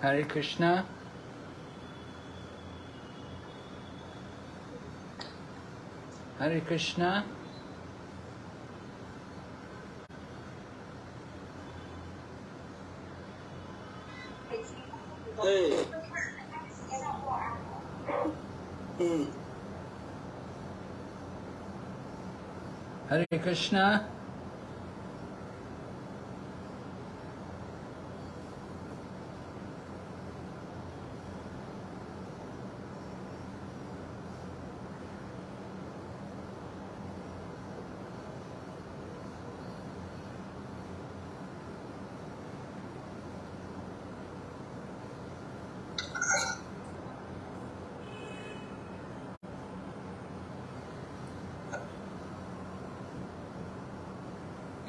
Hare Krishna. Hare Krishna. Hey. Hmm. Hare Krishna.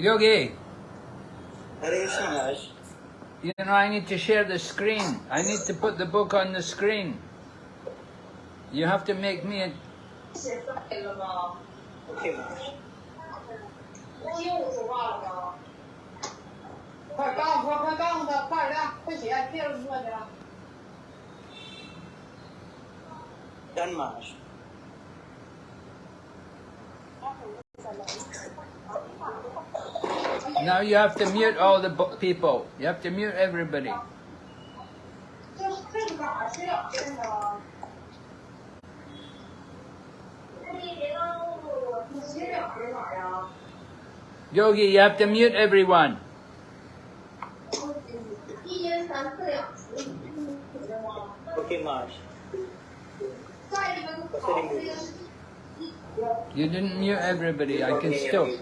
Yogi. Hare Maharaj. You know, I need to share the screen. I need to put the book on the screen. You have to make me a... Okay, Maharaj. Now you have to mute all the people. You have to mute everybody. Yogi, you have to mute everyone. Okay, Marsh. You didn't mute everybody. I can still.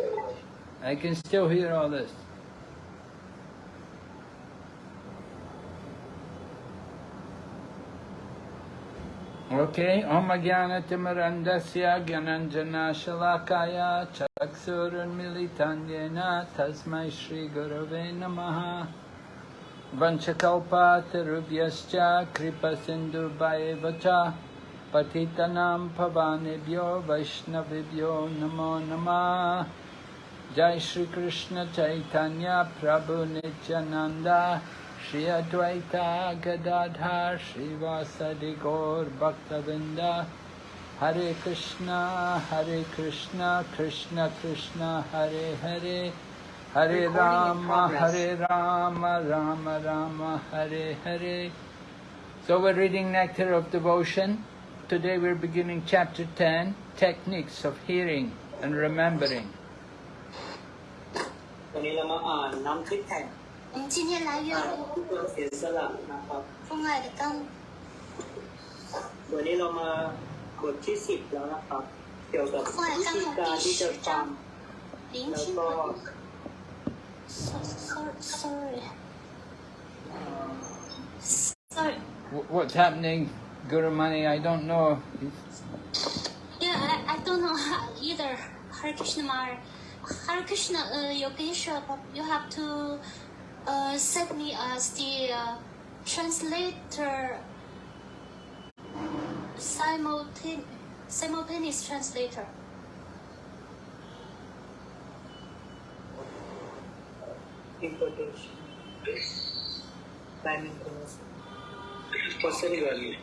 I can still hear all this. Okay, Om Jnana Timarandasya Gyananjana Shalakaya Chaksurun Militanyena Tasmai Shri Gurave Namaha Vanchakalpa Tarubhyascha Kripa Sindhu Vacha Patitanam Pavanebhyo Vaishnavibhyo Namo Namah Jai Shri Krishna Chaitanya Prabhu Nityananda Shri Advaita Gadadhar Shri Vasadi Gaur Bhaktavrinda Hare Krishna Hare Krishna Krishna Krishna Hare Hare Hare Rama Hare Rama Rama Rama Hare Hare So we're reading Nectar of Devotion. Today we're beginning chapter 10, Techniques of Hearing and Remembering. วันนี้เรามาอ่านน้ำทิพย์แห่ง 我们今天来阅 อ่าน 读 ผู้เพื่อเสียสละนะครับ 《父爱的灯》 วันนี้เรามาบทที่สิบแล้วนะครับ เกี่ยวกับวิธีการที่จะฟัง 聆 แล้ว 听 ก็ 和 So- sorry sorry sorry Wh- What's happening, Guru Mani? I don't know. yeah I, I don't know how either Hare Krishna Mar Hare Krishna uh, Yogesha you have to uh, send me as the uh, translator simultane- simultaneous translator. Importation. Time information person value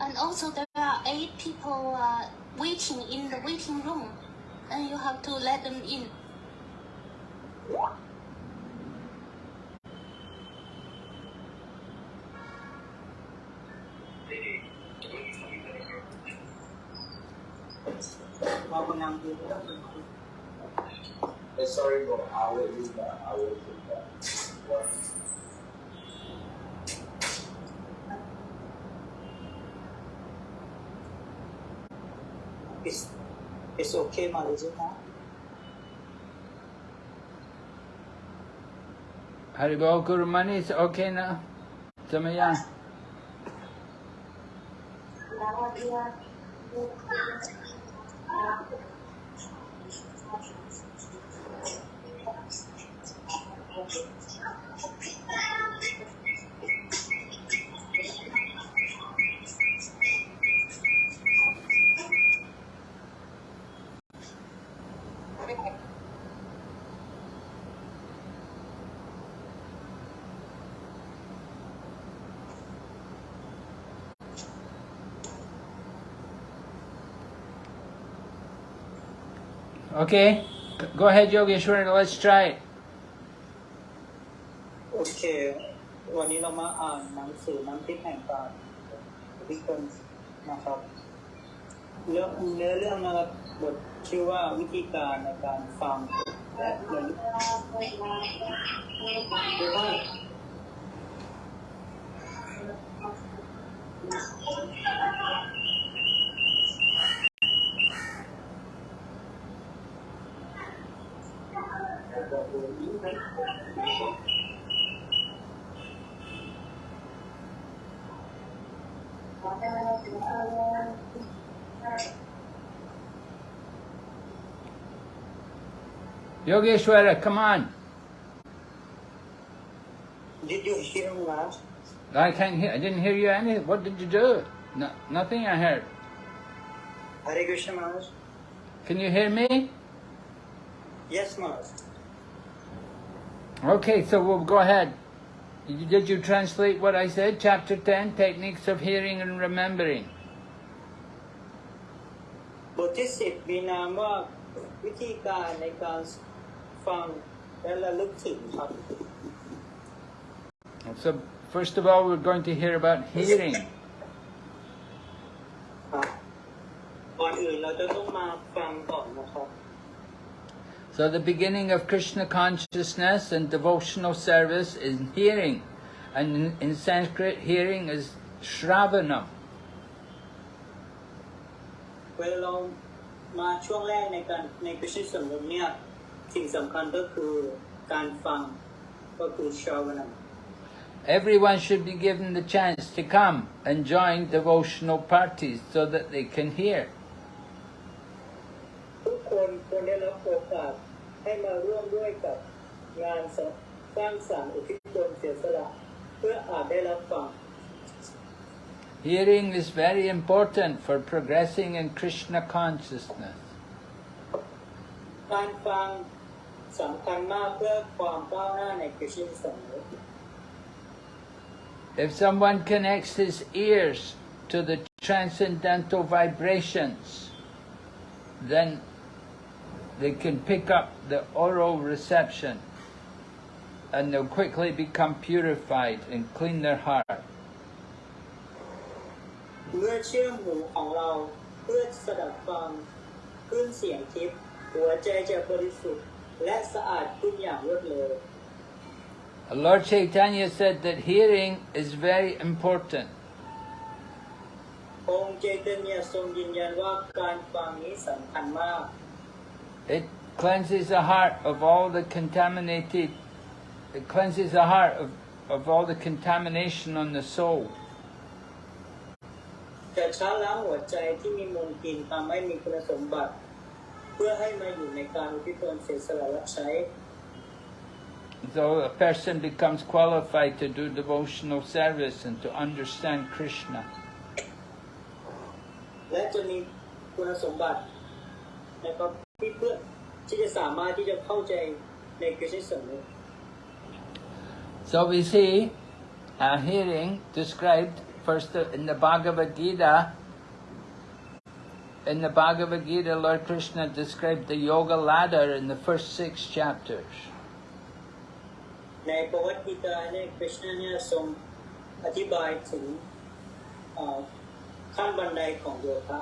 And also there are eight people uh, waiting in the waiting room, and you have to let them in. Eh, sorry, but I will do that. I will do that. What? It's okay, ma, How do you go, Guru Mani, it's okay now? Samaya? Yeah. Okay, go ahead, Yogeshwar. Let's try it. โอเค วันนี้เรามาอ่านหนังสือน้ำพริกแห่งการวิกลนะครับเรื่องเนื้อเรื่องนะครับบทชื่อว่าวิธีการในการฟังและเรียนรู้ Yogeshwara, come on. Did you hear me last? I can't hear. I didn't hear you any. What did you do? No, nothing. I heard. Hare Krishna Maharaj? Can you hear me? Yes Maharaj. Okay, so we'll go ahead. You- Did you translate what I said? Chapter 10, Techniques of Hearing and Remembering. บทที่สิบมีนามว่าวิธีการในการฟังและระลึกถึงครับ So, first of all, we're going to hear about hearing. ครับก่อนอื่นเราจะต้องมาฟังก่อนนะครับ So, the beginning of Krishna consciousness and devotional service is hearing. And in, in Sanskrit, hearing is Shravanam. เวลาเรามาช่วงแรกในการในกชิสมมุติเนี่ยสิ่งสำคัญก็คือการฟังก็คือชาวนา Everyone should be given the chance to come and join devotional parties so that they can hear. ทุกคนควรได้รับโอกาส ให้มาร่วมด้วยกับงานสร้างสรรค์อุทิศตนเสียสละเพื่ออาจได้รับฟัง Hearing is very important for progressing in Krishna consciousness. การฟังสำคัญมากเพื่อความก้าวหน้าในกชิสมมุติ If someone connects his ears to the transcendental vibrations, then they can pick up the oral reception and they'll quickly become purified and clean their heart. เมื่อเชื่อมหูของเราเพื่อสดับฟังคลื่นเสียงทิพย์หัวใจจะบริสุทธิ์และสะอาดขึ้นอย่างรวดเร็ว Lord Chaitanya said that hearing is very important. องค์เจตเนียทรงยืนยันว่าการฟังนี้สำคัญมาก It cleanses the heart of all the contaminated, it cleanses the heart of, of all the contamination on the soul. จะช้าล้างหัวใจที่มีมลทินทำให้มีคุณสมบัติ เพื่อให้มาอยู่ในการอุทิศตนเสียสละรับใช้ So a person becomes qualified to do devotional service and to understand Krishna. และจะมีคุณสมบัตินะครับที่เพื่อ ที่จะสามารถที่จะเข้าใจในกฤษสมุติ So we see uh, hearing described first in the Bhagavad Gita. In the Bhagavad Gita, Lord Krishna described the yoga ladder in the first six chapters. ในประวัติกีตาเนี่ยคริชนาเนี่ยทรงอธิบายถึงเอ่อขั้นบันไดของโยคะ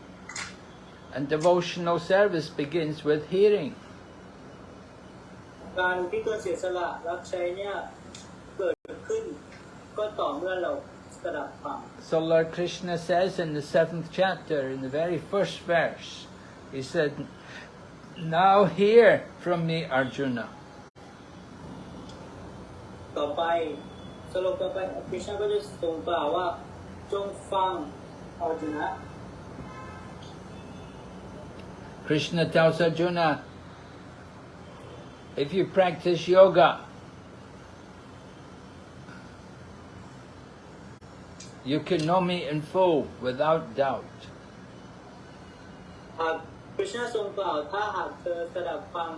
And devotional service begins with hearing. การอุทิศตนเสียสละรับใช้เนี่ยเกิดขึ้น ก็ต่อเมื่อเราสดับฟัง So Lord Krishna says in the seventh chapter, in the very first verse, he said, Now hear from me, Arjuna. ต่อไปสโลกต่อไปคริชนาก็จะทรงกล่าวว่า จงฟังอร์จุนะ Krishna tells Arjuna, if you practice yoga, you can know me in full without doubt. หากคริชนาทรงกล่าวถ้าหากเธอสดับฟัง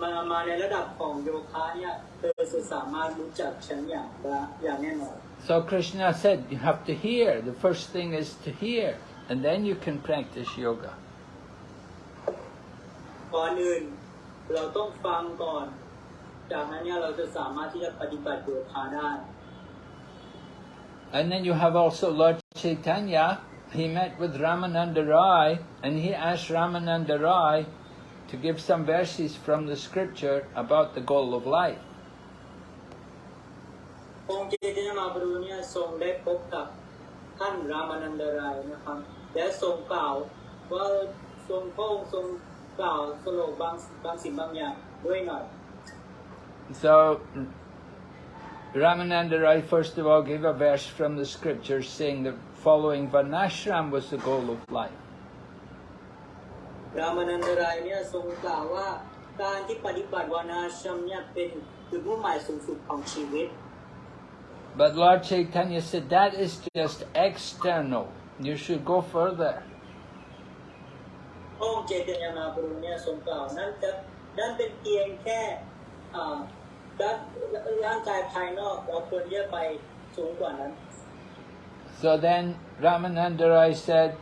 มามาในระดับของโยคะเนี่ยเธอจะสามารถรู้จักฉันอย่างละอย่างแน่นอน So Krishna said you have to hear. The first thing is to hear, and then you can practice yoga. ก่อนอื่นเราต้องฟังก่อน จากนั้นเนี่ยเราจะสามารถที่จะปฏิบัติโยคะได้ And then you have also Lord Chaitanya. He met with Ramananda Rai, and he asked Ramananda Rai to give some verses from the scripture about the goal of life. องค์เจตนามาบรูเนี่ยทรงได้พบกับท่านรามานันดรายนะครับและทรงกล่าวว่าทรงพระองค์ทรง so Ramananda Rai first of all gave a verse from the scriptures saying that following Varnashram was the goal of life But Lord Chaitanya said that is just external. You should go further. พระองค์เจตนามาบรูเนี่ยทรงกล่าวนั่นจะนั่นเป็นเพียงแค่อ่าด้านร่างกายภายนอกเราควรที่จะไปสูงกว่านั้น So then Ramananda Rai said,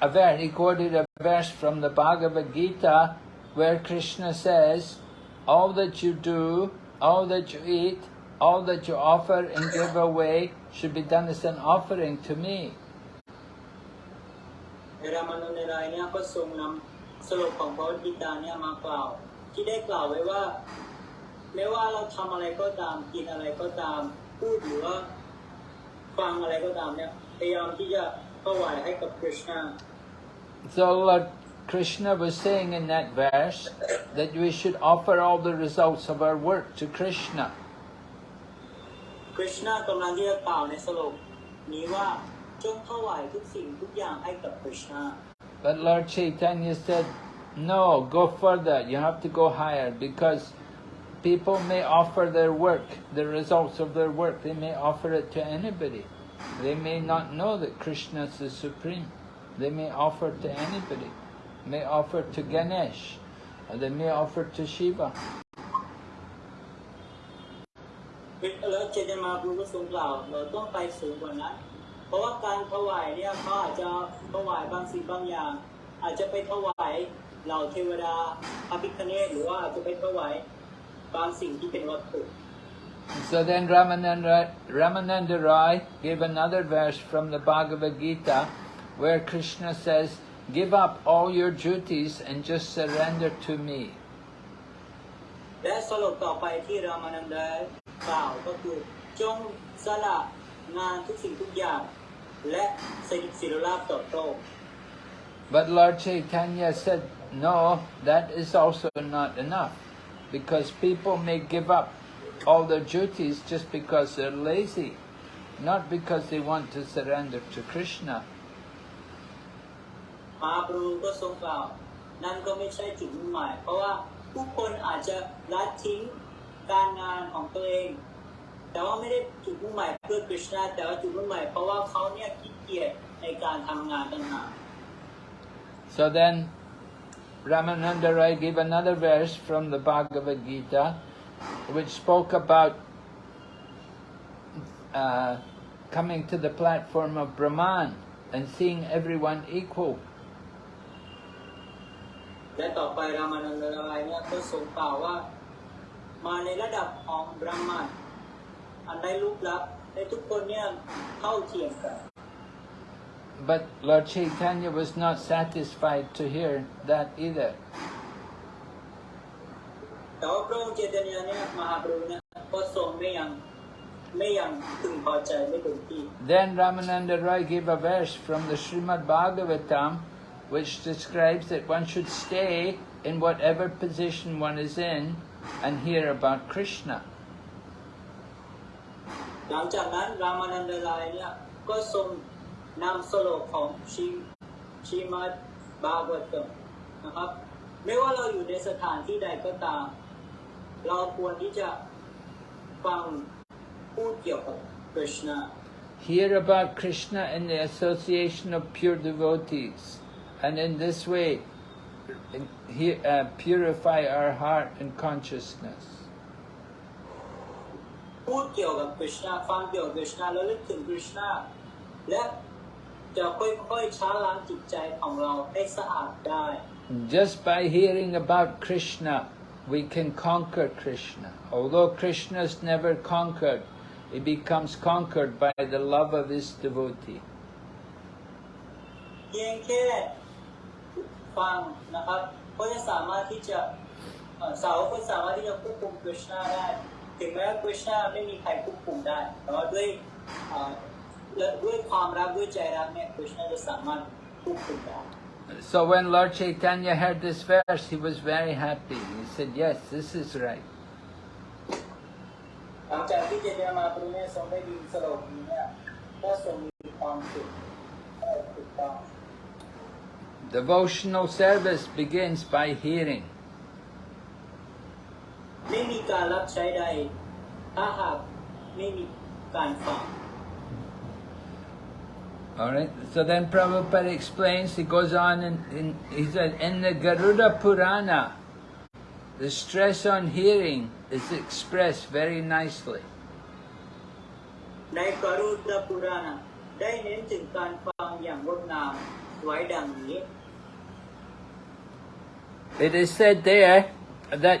a verse, he quoted a verse from the Bhagavad Gita where Krishna says, all that you do, all that you eat, all that you offer and give away should be done as an offering to me. ในรามานุนรายเนี่ยก็ทรงนำสรุปของพระวจิตาเนี่ยมากล่าว ที่ได้กล่าวไว้ว่า ไม่ว่าเราทำอะไรก็ตามกินอะไรก็ตาม พูดหรือว่าฟังอะไรก็ตามเนี่ยพยายามที่จะถวายให้กับคริชนา So Lord Krishna was saying in that verse that we should offer all the results of our work to Krishna. คริชนากำลังที่จะกล่าวในสรุปนี้ว่า จงถวายทุกสิ่งทุกอย่างให้กับคริชนา But Lord Chaitanya said, no, go further. You have to go higher because people may offer their work, the results of their work, they may offer it to anybody. They may not know that Krishna is the supreme. They may offer to anybody. May offer to Ganesh, or they may offer to Shiva. แล้วเจตมาพูก็ทรงกล่าวเราต้องไปสูงกว่านั้น เพราะว่าการถวายเนี่ยเขาอาจจะถวายบางสิ่งบางอย่าง อาจจะไปถวายเหล่าเทวดาพระพิฆเนศหรือว่าอาจจะไปถวายบางสิ่งที่เป็นวัตถุ So then Ramananda, Ramananda Rai gave another verse from the Bhagavad Gita where Krishna says, give up all your duties and just surrender to me. และสรุปต่อไปที่รามานันดากล่าวก็คือจงสละงานทุกสิ่งทุกอย่าง และสถิตศิรลาภต่อโลก But Lord Chaitanya said, no, that is also not enough. Because people may give up all their duties just because they're lazy, not because they want to surrender to Krishna. มหาปรูก็ทรงกล่าว นั่นก็ไม่ใช่จุดมุ่งหมาย เพราะว่าผู้คนอาจจะละทิ้งการงานของตัวเอง แต่ว่าไม่ได้จุดมุ่งหมายเพื่อคริชนาแต่ว่าจุดมุ่งหมายเพราะว่าเขาเนี่ยขี้เกียจในการทำงานต่างหาก So then Ramananda Rai gave another verse from the Bhagavad Gita which spoke about uh, coming to the platform of Brahman and seeing everyone equal. และต่อไปรามานันดรายเนี่ยก็ทรงกล่าวว่า มาในระดับของบรหมันอัน ได้รูปลักษณ์ในทุกคนเนี่ยเท่าเทียมกัน But Lord Chaitanya was not satisfied to hear that either. แต่ว่าพระองค์เจตนาเนี่ยมหาปรูเนี่ยก็ทรงไม่ยังไม่ยังพึงพอใจไม่เต็มที่ Then Ramananda Roy gave a verse from the Srimad Bhagavatam which describes that one should stay in whatever position one is in and hear about Krishna. หลังจากนั้นรามานันดรายเนี่ยก็ทรงนำสโลกของชีชีมัดบาบวัตมนะครับ ไม่ว่าเราอยู่ในสถานที่ใดก็ตาม เราควรที่จะฟังพูดเกี่ยวกับคริชนา hear about Krishna in the association of pure devotees, and in this way he, uh, purify our heart and consciousness. พูดเกี่ยวกับคริชนาฟังเกี่ยวกับคริชนาแล้วนึกถึงคริชนาและจะค่อยๆช้าล้างจิตใจของเราให้สะอาดได้ Just by hearing about Krishna, we can conquer Krishna. Although Krishna is never conquered, he becomes conquered by the love of his devotee. เพียงแค่ฟังนะครับก็จะสามารถที่จะเอ่อสาวกก็สามารถที่จะควบคุมคริชนาได้ ถึงแม้ว่าคริชนาไม่มีใครควบคุมได้ แต่ว่าด้วยเอ่อและด้วยความรักด้วยใจรักเนี่ยคริชนาจะสามารถควบคุมได้ So when Lord Chaitanya heard this verse, he was very happy. He said, yes, this is right. หลังจากที่เจเนมาปรุเนศทรงได้ยินสโลกนี้เนี่ยก็ทรงมีความสุขเอ่อถูกต้อง Devotional service begins by hearing. ไม่มีการรับใช้ใด ถ้าหากไม่มีการฟัง Alright, so then Prabhupada explains, he goes on and in, he said, in the Garuda Purana, the stress on hearing is expressed very nicely. ในกรุณปุราณได้เน้นถึงการฟังอย่างงดงามไว้ดังนี้ It is said there that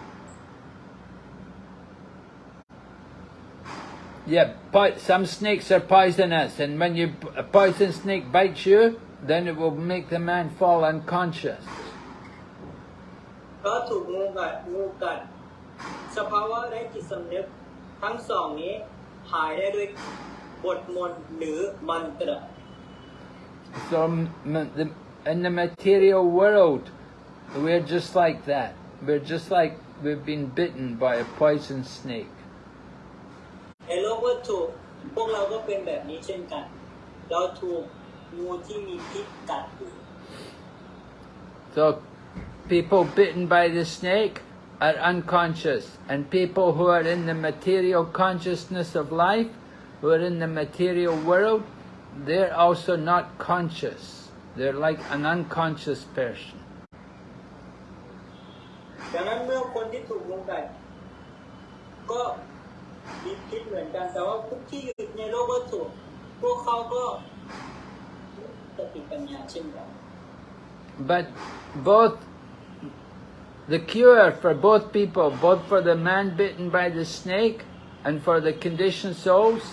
Yeah, po- some snakes are poisonous, and when you a poison snake bites you, then it will make the man fall unconscious. เพราะถูกงูกัดงูกัด สภาวะไร้จิตสำนึก ทั้งสองนี้หายได้ด้วยบทมนต์หรือมันตร So m- m- the, in the material world, we're just like that. We're just like we've been bitten by a poison snake. ในโลกวัตถุ พวกเราก็เป็นแบบนี้เช่นกัน เราถูกงูที่มีพิษกัดอยู่ So people bitten by the snake are unconscious, and people who are in the material consciousness of life, who are in the material world, they're also not conscious. They're like an unconscious person. ดังนั้นเมื่อคนที่ถูกงูกัดก็ มีพิษเหมือนกัน แต่ว่าพวกที่อยู่ในโลกวัตถุ พวกเขาก็สติปัญญาเช่นกัน But both the cure for both people, both for the man bitten by the snake and for the conditioned souls,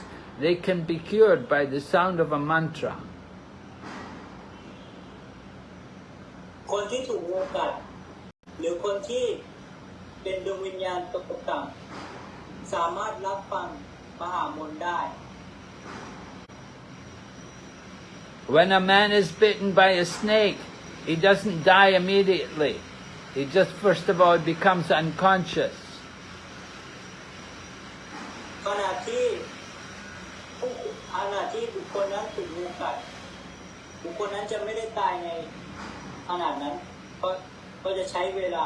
they can be cured by the sound of a mantra. คนที่ถูกงูกัด หรือคนที่เป็นดวงวิญญาณตกต่ำ สามารถรับฟังมหามนต์ได้ When a man is bitten by a snake, he doesn't die immediately. He just first of all becomes unconscious. ขณะที่ผู้ขณะที่บุคคลนั้นถูกงูกัด บุคคลนั้นจะไม่ได้ตายในขนาดนั้น เพราะเขาจะใช้เวลา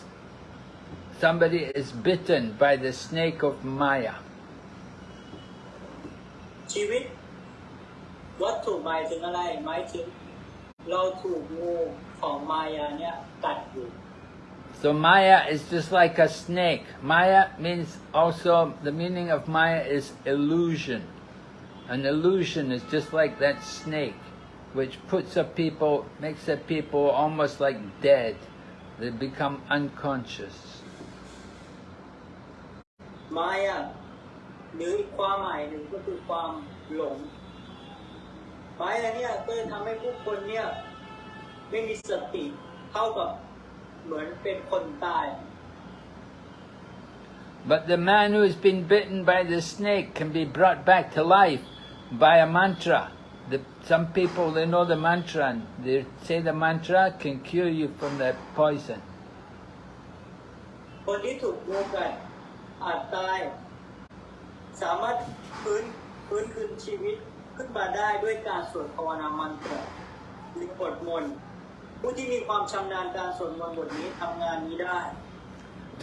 somebody is bitten by the snake of Maya. ชีวิต วัตถุหมายถึงอะไรหมายถึง เราถูกงูของมายาเนี่ยกัดอยู่ So Maya is just like a snake. Maya means also, the meaning of Maya is illusion. An illusion is just like that snake, which puts a people, makes a people almost like dead. They become unconscious. มายาหรืออีกความหมายหนึ่งก็คือความหลงมายาเนี่ยก็จะทำให้ผู้คนเนี่ยไม่มีสติเท่ากับเหมือนเป็นคนตาย But the man who has been bitten by the snake can be brought back to life by a mantra. The, some people, they know the mantra and they say the mantra can cure you from that poison. คนที่ถูกงูกัด อาจตาย สามารถฟื้นฟื้นคืนชีวิตขึ้นมาได้ด้วยการสวดภาวนามันตราหรือบทมนต์ผู้ที่มีความชำนาญการสวดมนต์บทนี้ทำงานนี้ได้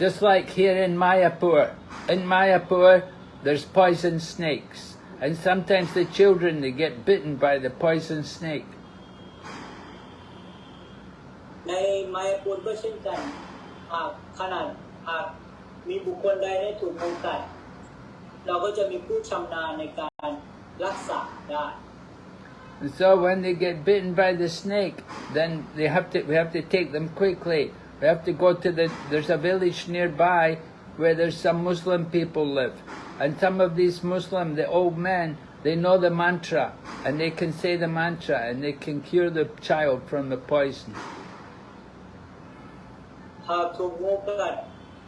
Just like here in Mayapur. In Mayapur, there's poison snakes. And sometimes the children, they get bitten by the poison snake. ในไมายาปูนก็เช่นกันหากขนาดหาก มีบุคคลใดได้ถูกงูกัด เราก็จะมีผู้ชำนาญในการรักษาได้ And so when they get bitten by the snake, then they have to, we have to take them quickly. We have to go to the, there's a village nearby where there's some Muslim people live. And some of these Muslim, the old men, they know the mantra and they can say the mantra and they can cure the child from the poison.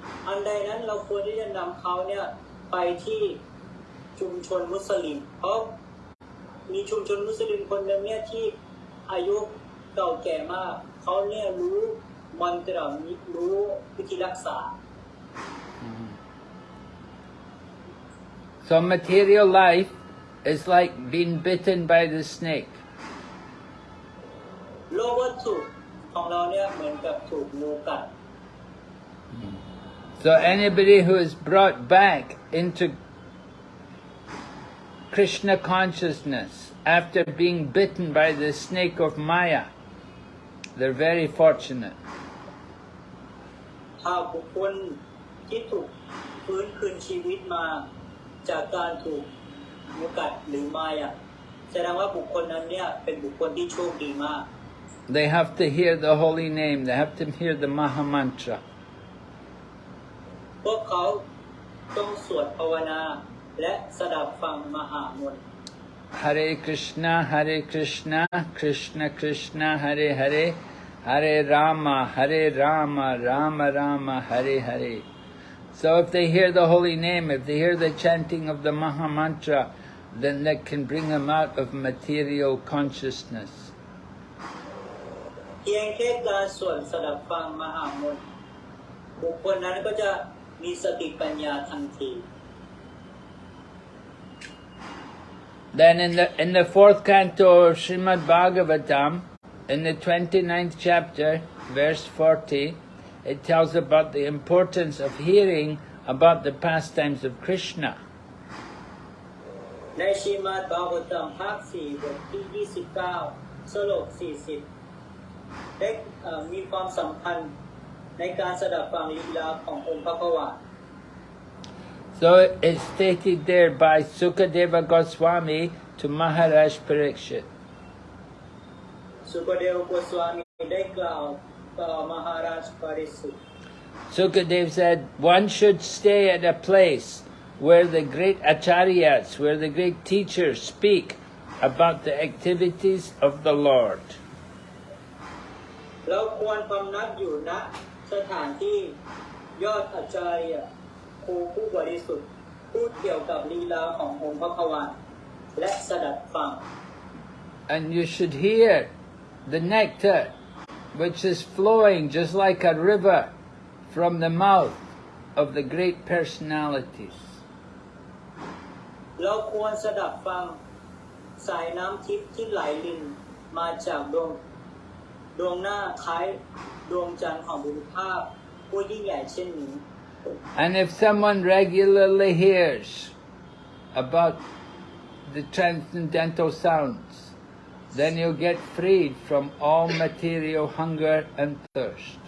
หากถูกงูกัดอันใดนั้นเราควรที่จะนำเขาเนี่ยไปที่ชุมชนมุสลิม เพราะมีชุมชนมุสลิมคนหนึ่งเนี่ยที่อายุเก่าแก่มาก เขาเนี่ยรู้มันตรารู้วิธีรักษา So material life is like being bitten by the snake. โลกวัตถุของเราเนี่ยเหมือนกับถูกงูกัด So anybody who is brought back into Krishna consciousness after being bitten by the snake of Maya, they're very fortunate. หากบุคคลที่ถูกฟื้นคืนชีวิตมา จากการถูกงูกัดหรือมายาแสดงว่าบุคคลนั้นเนี่ยเป็นบุคคลที่โชคดีมาก They have to hear the holy name, they have to hear the Maha Mantra. พวกเขาต้องสวดภาวนา และสดับฟังมหามนต์ Hare Krishna, Hare Krishna, Krishna Krishna, Hare Hare, Hare Rama, Hare Rama, Rama Rama, Hare Hare. So if they hear the holy name, if they hear the chanting of the Maha Mantra, then that can bring them out of material consciousness. เพียงแค่การสวดสดับฟังมหามนต์บุคคลนั้นก็จะ มีสติปัญญาทันที Then in the in the fourth canto of Srimad Bhagavatam, in the 29th chapter, verse 40, it tells about the importance of hearing about the pastimes of Krishna. ในชีมาตบาบตัมภาคสี่บทที่ 29 สโลก 40 ได้เอ่อมีความสำคัญ So it's stated there by Sukadeva Goswami to Maharaj Parikshit. Sukadeva Goswami Maharaj said, one should stay at a place where the great acharyas, where the great teachers speak about the activities of the Lord. เราควรพำนักอยู่ณสถานที่ยอดอาจารย์ครูผู้บริสุทธิ์พูดเกี่ยวกับลีลาขององค์พระกวาและสดับฟัง And you should hear the nectar which is flowing just like a river from the mouth of the great personalities. เราควรสดับฟังสายน้ำทิพย์ที่ไหลลินมาจากดวงดวงหน้าคล้าย ดวงจันทร์ของบุรุษภาพผู้ยิ่งใหญ่เช่นนี้ And if someone regularly hears about the transcendental sounds, then you'll get freed from all material hunger and thirst.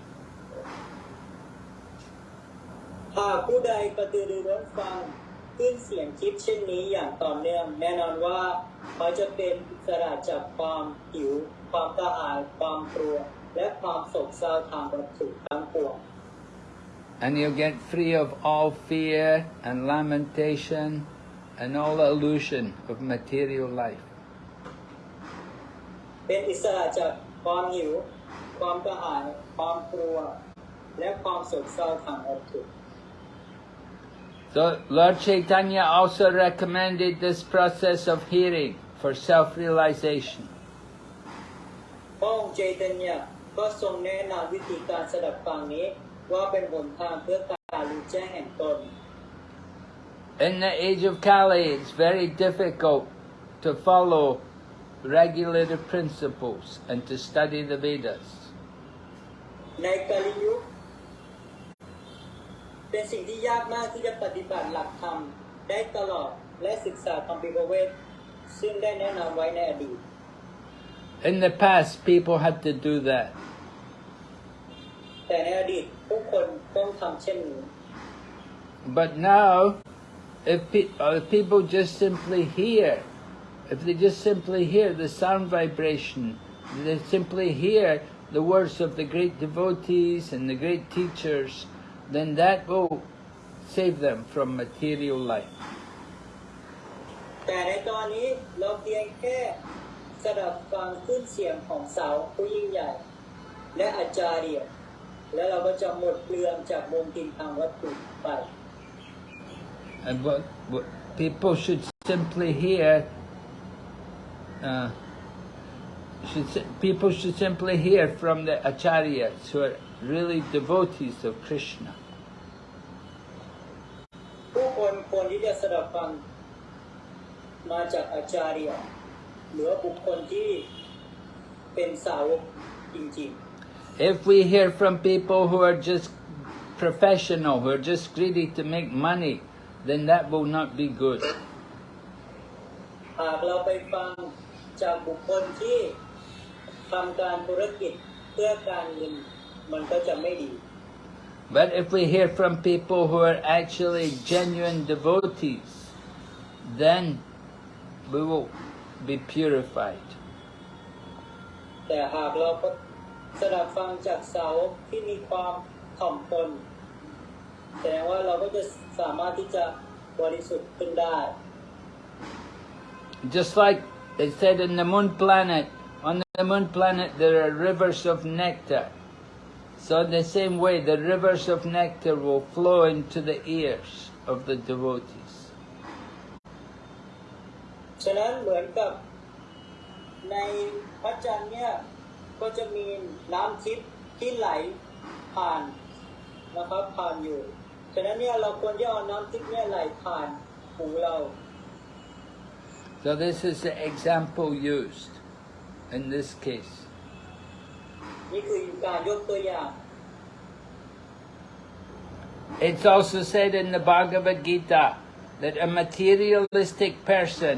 หากผู้ใดกระตือรือร้นฟังขึ้นเสียงคิดเช่นนี้อย่างต่อเนื่องแน่นอนว่าเขาจะเป็นอิสระจากความหิว ความกระหายความกลัว และความโศกเศร้าทางวัตถุทั้งปวง And you'll get free of all fear and lamentation and all illusion of material life. เป็นอิสระจากความหิว ความกระหาย ความกลัว และความโศกเศร้าทางวัตถุ So Lord Chaitanya also recommended this process of hearing for self-realization. พระองค์เจตัญญา ก็ทรงแนะนำวิธีการสดับฟังนี้ ว่าเป็นหนทางเพื่อการรู้แจ้งแห่งตน In the age of Kali, it's very difficult to follow regulated principles and to study the Vedas. ในกาลิยุคเป็นสิ่งที่ยากมากที่จะปฏิบัติหลักธรรมได้ตลอดและศึกษาคำพิพเวทซึ่งได้แนะนำไว้ในอดีต In the past, people had to do that. แต่ในอดีตผู้คนต้องทำเช่นนี้ But now, if, pe- uh, if people just simply hear, if they just simply hear the sound vibration, they simply hear the words of the great devotees and the great teachers, then that will save them from material life. แต่ในตอนนี้เราเพียงแค่ สดับฟังขึ้นเสียงของสาวผู้ยิ่งใหญ่ และอาจารย์และเราก็จะหมดเปลืองจากมลทินทางวัตถุไป And what, what people should simply hear, uh, should, si- people should simply hear from the acharyas who are really devotees of Krishna. ผู้คนควรที่จะสดับฟังมาจากอาจารย์ หรือว่าบุคคลที่เป็นสาวกจริง If we hear from people who are just professional, who are just greedy to make money, then that will not be good. ๆ หากเราไปฟังจากบุคคลที่ทำการธุรกิจเพื่อการเงินมันก็จะไม่ดี But if we hear from people who are actually genuine devotees, then we will be purified. แต่หากเราก็สดับฟังจากสาวกที่มีความถ่อมตนแสดงว่าเราก็จะสามารถที่จะบริสุทธิ์ขึ้นได้ Just like it said in the moon planet, on the moon planet there are rivers of nectar. So in the same way, the rivers of nectar will flow into the ears of the devotees. ฉะนั้นเหมือนกับในพระจันทร์เนี่ยก็จะมีน้ำทิพย์ที่ไหลผ่านนะครับผ่านอยู่ ฉะนั้นเนี่ยเราควรจะเอาน้ำทิพย์เนี่ยไหลผ่านหูเรา So this is the example used in this case. นี่คือการยกตัวอย่าง It's also said in the Bhagavad Gita that a materialistic person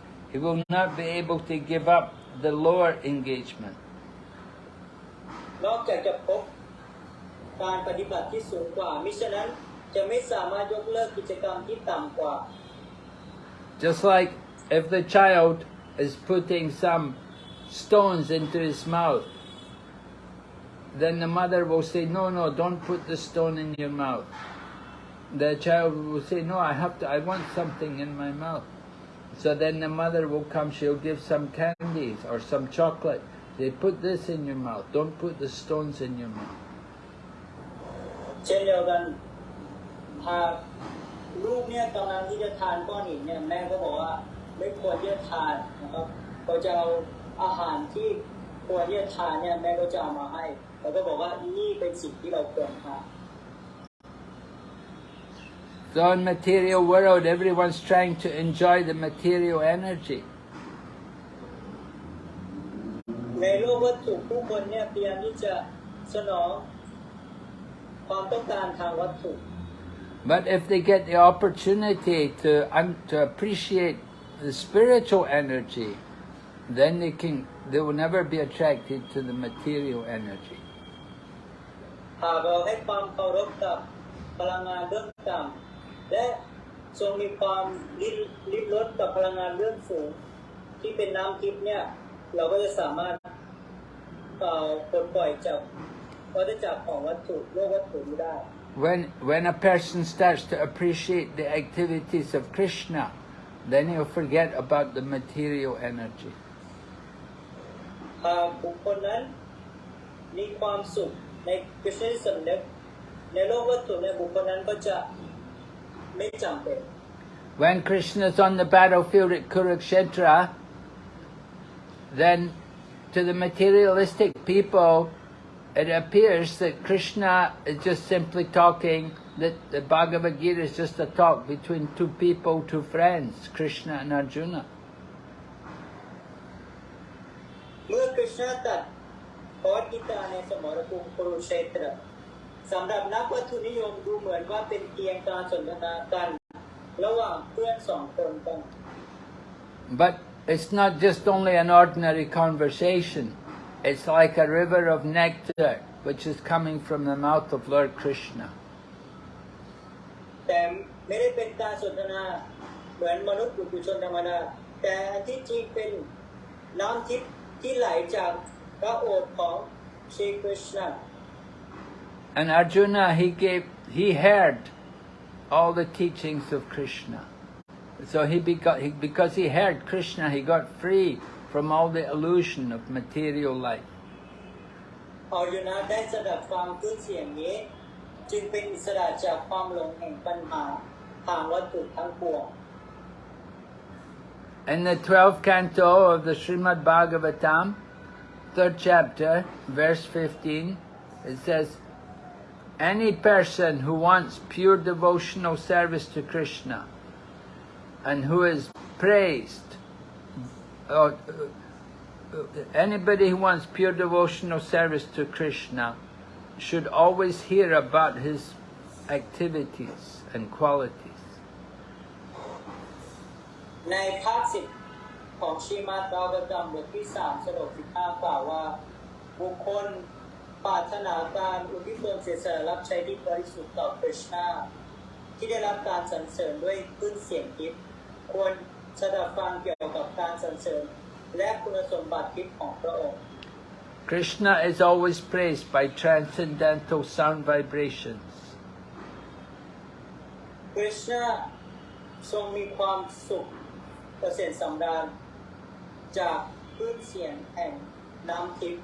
he will not be able to give up the lower engagement. นอกจากจะพบการปฏิบัติที่สูงกว่า มิฉะนั้นจะไม่สามารถยกเลิกกิจกรรมที่ต่ำกว่า Just like if the child is putting some stones into his mouth, then the mother will say, No, no, don't put the stone in your mouth. The child will say, No, I have to, I want something in my mouth. So then the mother will come, she'll give some candies or some chocolate. They put this in your mouth, don't put the stones in your mouth. เช่นเดียวกันหากลูกเนี่ยกำลังที่จะทานก้อนหินเนี่ยแม่ก็บอกว่าไม่ควรที่จะทานนะครับเขาจะเอาอาหารที่ควรที่จะทานเนี่ยแม่ก็จะเอามาให้แล้วก็บอกว่านี่เป็นสิ่งที่เราควรทาน So in material world, everyone's trying to enjoy the material energy. ในโลกวัตถุผู้คนเนี่ยพยายามที่จะสนอง ความต้องการทางวัตถุ But if they get the opportunity to, un- to appreciate the spiritual energy, then they can, they will never be attracted to the material energy. หากเราให้ความเคารพกับพลังงานเรื่องต่ำ และทรงมีความริบริบรสกับพลังงานเรื่องสูง ที่เป็นน้ำทิพย์เนี่ย เราก็จะสามารถเอ่อปลดปล่อยจากวัฏจักรของวัตถุโลกวัตถุนี้ได้ When, when a person starts to appreciate the activities of Krishna, then he'll forget about the material energy. หากบุคคลนั้นมีความสุขในกฤษณสำนึกในโลกวัตถุในยบุคคลนั้นก็จะ ไม่จำเป็น When Krishna is on the battlefield at Kurukshetra, then to the materialistic people, it appears that Krishna is just simply talking, that the Bhagavad Gita is just a talk between two people, two friends, Krishna and Arjuna. เมื่อกฤษณตัดพอกีตาในสมรภูมิคุรุเชตร สำหรับนักวัตถุนิยมดูเหมือนว่าเป็นเพียงการสนทนากันระหว่างเพื่อนสองคนกัน But it's not just only an ordinary conversation. It's like a river of nectar which is coming from the mouth of Lord Krishna. แต่ไม่ได้เป็นการสนทนาเหมือนมนุษย์ปุถุชนธรรมดาแต่อันที่จริงเป็นน้ำทิพย์ที่ไหลจากพระโอษฐ์ของชรีคริชนา And Arjuna, he gave, he heard all the teachings of Krishna. So he begot, he, because he heard Krishna, he got free from all the illusion of material life. อารยุนะได้สดับฟังคลื่นเสียงนี้ จึงเป็นอิสระจากความหลงแห่งปัญหาทางวัตถุทั้งปวง In the 12th canto of the Srimad Bhagavatam, third chapter, verse 15, it says, Any person who wants pure devotional service to Krishna and who is praised, or uh, anybody who wants pure devotional service to Krishna should always hear about his activities and qualities. ในภาคสิบของชีมาตาวกรรมบทที่สามสโลกสิบห้ากล่าวว่า บุคคล ปรารถนาการอุทิศตนเสียสละรับใช้ที่บริสุทธิ์ต่อคริชนาที่ได้รับการสรรเสริญด้วยคลื่นเสียงทิพย์ควรสดับฟังเกี่ยวกับการสรรเสริญและคุณสมบัติทิพย์ของพระองค์ Krishna is always praised by transcendental sound vibrations. คริชนาทรงมีความสุขเกษมสำราญจากคลื่นเสียงแห่งน้ำทิพย์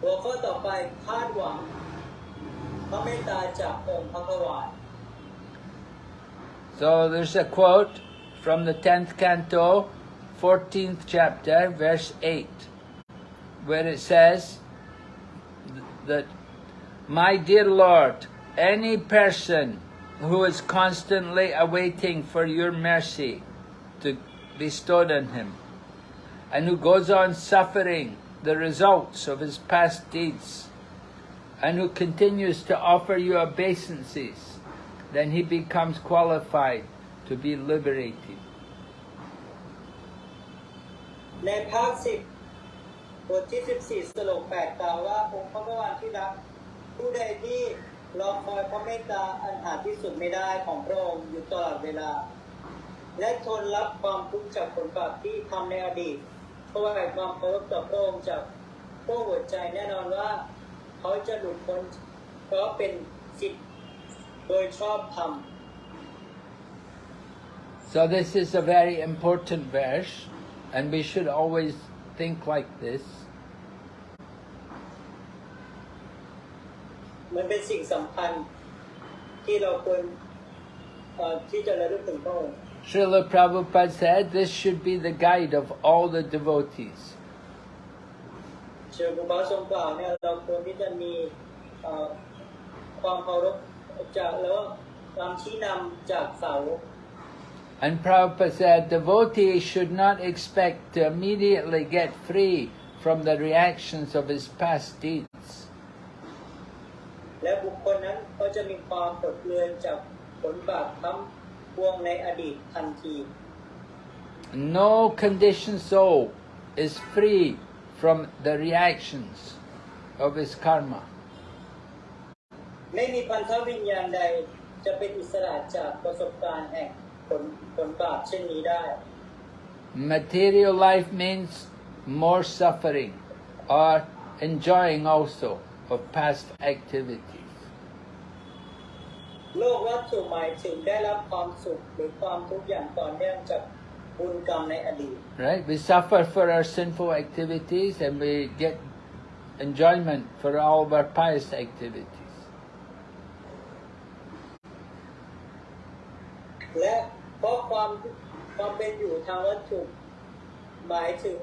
หัวข้อต่อไปคาดหวังพระเมตตาจากองค์พระกวา So there's a quote from the 10th canto, 14th chapter, verse 8, where it says that, My dear Lord, any person who is constantly awaiting for your mercy to bestowed on him, and who goes on suffering the results of his past deeds, and who continues to offer you obeisances, then he becomes qualified to be liberated. ในภาคสิบบทที่สิบสี่สโลกแปดกล่าวว่าองค์พระกวาที่รัก ผู้ใดที่รอคอยพระเมตตาอันหาที่สุดไม่ได้ของพระองค์อยู่ตลอดเวลา และทนรับความทุกข์จากผลบาปที่ทำในอดีต เพราะว่าความเคารพต่อพระองค์จากพวกหัวใจแน่นอนว่า เขาจะหลุดพ้นเพราะเป็นสิทธิ์โดยชอบธรรม So this is a very important verse, and we should always think like this. มันเป็นสิ่งสำคัญที่เราควรเอ่อที่จะระลึกถึงพระองค์ Srila Prabhupada said this should be the guide of all the devotees. เชิญบุบาทรงกล่าวเนี่ยเราควรที่จะมีเอ่อความเคารพจากแล้วก็ความชี้นำจากสาวก And Prabhupada said devotees should not expect to immediately get free from the reactions of his past deeds. และบุคคลนั้นก็จะมีความปลดเปลื้อนจากผลบาปทั้งป วงในอดีตทันที No conditioned soul is free from the reactions of his karma. ไม่มีพันธวิญญาณใดจะเป็นอิสระจากประสบการณ์แห่งผลผลบาปเช่นนี้ได้ Material life means more suffering or enjoying also of past activities. โลกวัตถุหมายถึงได้รับความสุขหรือความทุกข์อย่างต่อเนื่องจากบุญกรรมในอดีต Right? We suffer for our sinful activities and we get enjoyment for all of our pious activities. และเพราะความความเป็นอยู่ทางวัตถุหมายถึง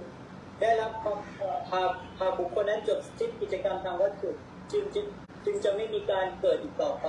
ได้รับความเอ่อหากหากบุคคลนั้นจบสิ้นกิจกรรมทางวัตถุจึงจึงจึงจะไม่มีการเกิดอีกต่อไป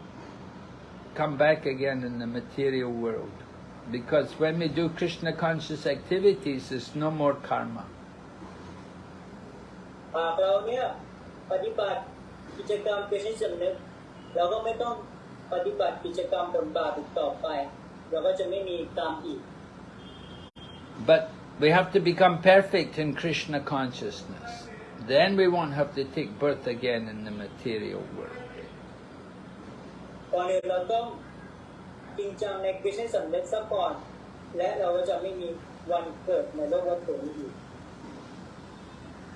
come back again in the material world. Because when we do Krishna conscious activities, there's no more karma. หากเราเนี่ยปฏิบัติกิจกรรมเป็นชิ้นสำเร็จเราก็ไม่ต้องปฏิบัติกิจกรรมผลบาปอีกต่อไป เราก็จะไม่มีกรรมอีก But we have to become perfect in Krishna consciousness. Then we won't have to take birth again in the material world. ก่อนอื่นเราต้องจริงจังในกิจสำเร็จซะก่อน และเราก็จะไม่มีวันเกิดในโลกวัตถุนี้อีก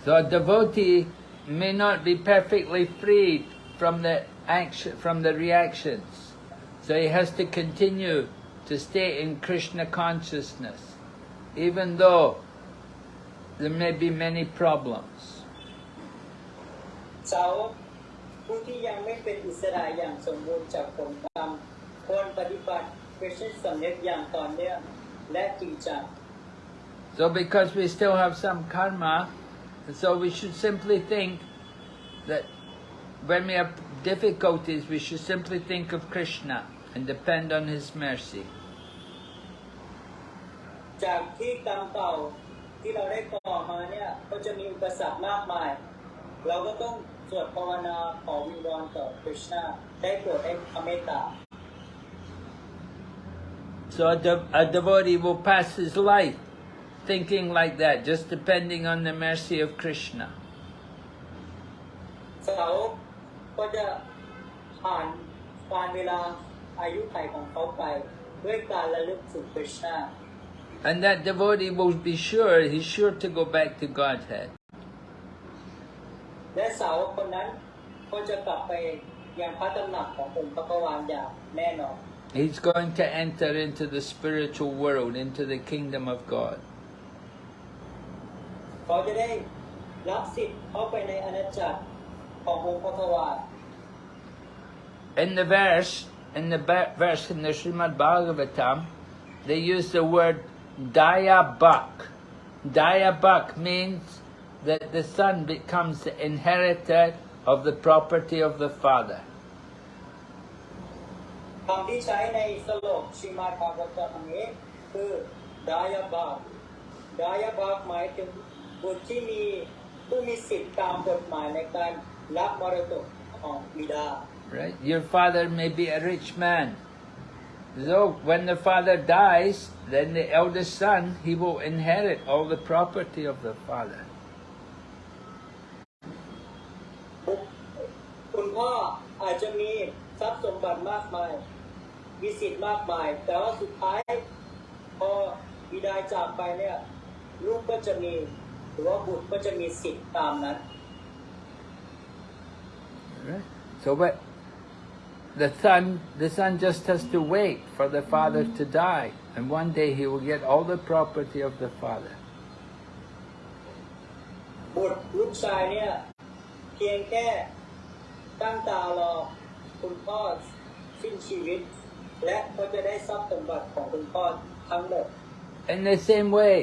So a devotee may not be perfectly freed from the action, from the reactions. So he has to continue to stay in Krishna consciousness, even though there may be many problems. สาวก ผู้ที่ยังไม่เป็นอิสระอย่างสมบูรณ์จากผลกรรมควรปฏิบัติเป็นชิ้นสำเร็จอย่างต่อเนื่องและจริงจัง So because we still have some karma, so we should simply think that when we have difficulties, we should simply think of Krishna and depend on His mercy. จากที่กรรมเก่าที่เราได้ก่อมาเนี่ยก็จะมีอุปสรรคมากมาย เราก็ต้อง สวดภาวนาขอวิงวอนต่อคริชนาได้โปรดให้พระเมตตา So a, de- a devotee will pass his life thinking like that, just depending on the mercy of Krishna. สาวกก็จะผ่านการเวลาอายุไขของเขาไป ด้วยการระลึกถึงคริชนา And that devotee will be sure, he's sure to go back to Godhead. และสาวกคนนั้นก็จะกลับไปยังพระตำหนักขององค์พระกวานอย่างแน่นอน He's going to enter into the spiritual world, into the kingdom of God. เขาจะได้รับสิทธิ์เข้าไปในอาณาจักรขององค์พระกวาน In the verse, in the ba- verse in the Srimad Bhagavatam, they use the word Dayabak. Dayabak means that the son becomes the inheritor of the property of the father. คำที่ใช้ในสโลกชิมาภากตะอันนี้คือดายาบากดายาบากหมายถึงบุตรที่มีผู้มีสิทธิ์ตามกฎหมายในการรับมรดกของบิดา Right? Your father may be a rich man, So when the father dies, then the eldest son, he will inherit all the property of the father. คุณพ่ออาจจะมีทรัพย์สมบัติมากมาย มีสิทธิ์มากมาย แต่ว่าสุดท้ายพอบิดาจากไปเนี่ยลูกก็จะมีหรือว่าบุตรก็จะมีสิทธิ์ตามนั้น Right? So but the son the son just has to wait for the father to die and one day he will get all the property of the father. บุตรลูกชายเนี่ยเพียงแค่ ตั้งตารอคุณพ่อสิ้นชีวิต และก็จะได้ทรัพย์สมบัติของคุณพ่อทั้งหมด In the same way,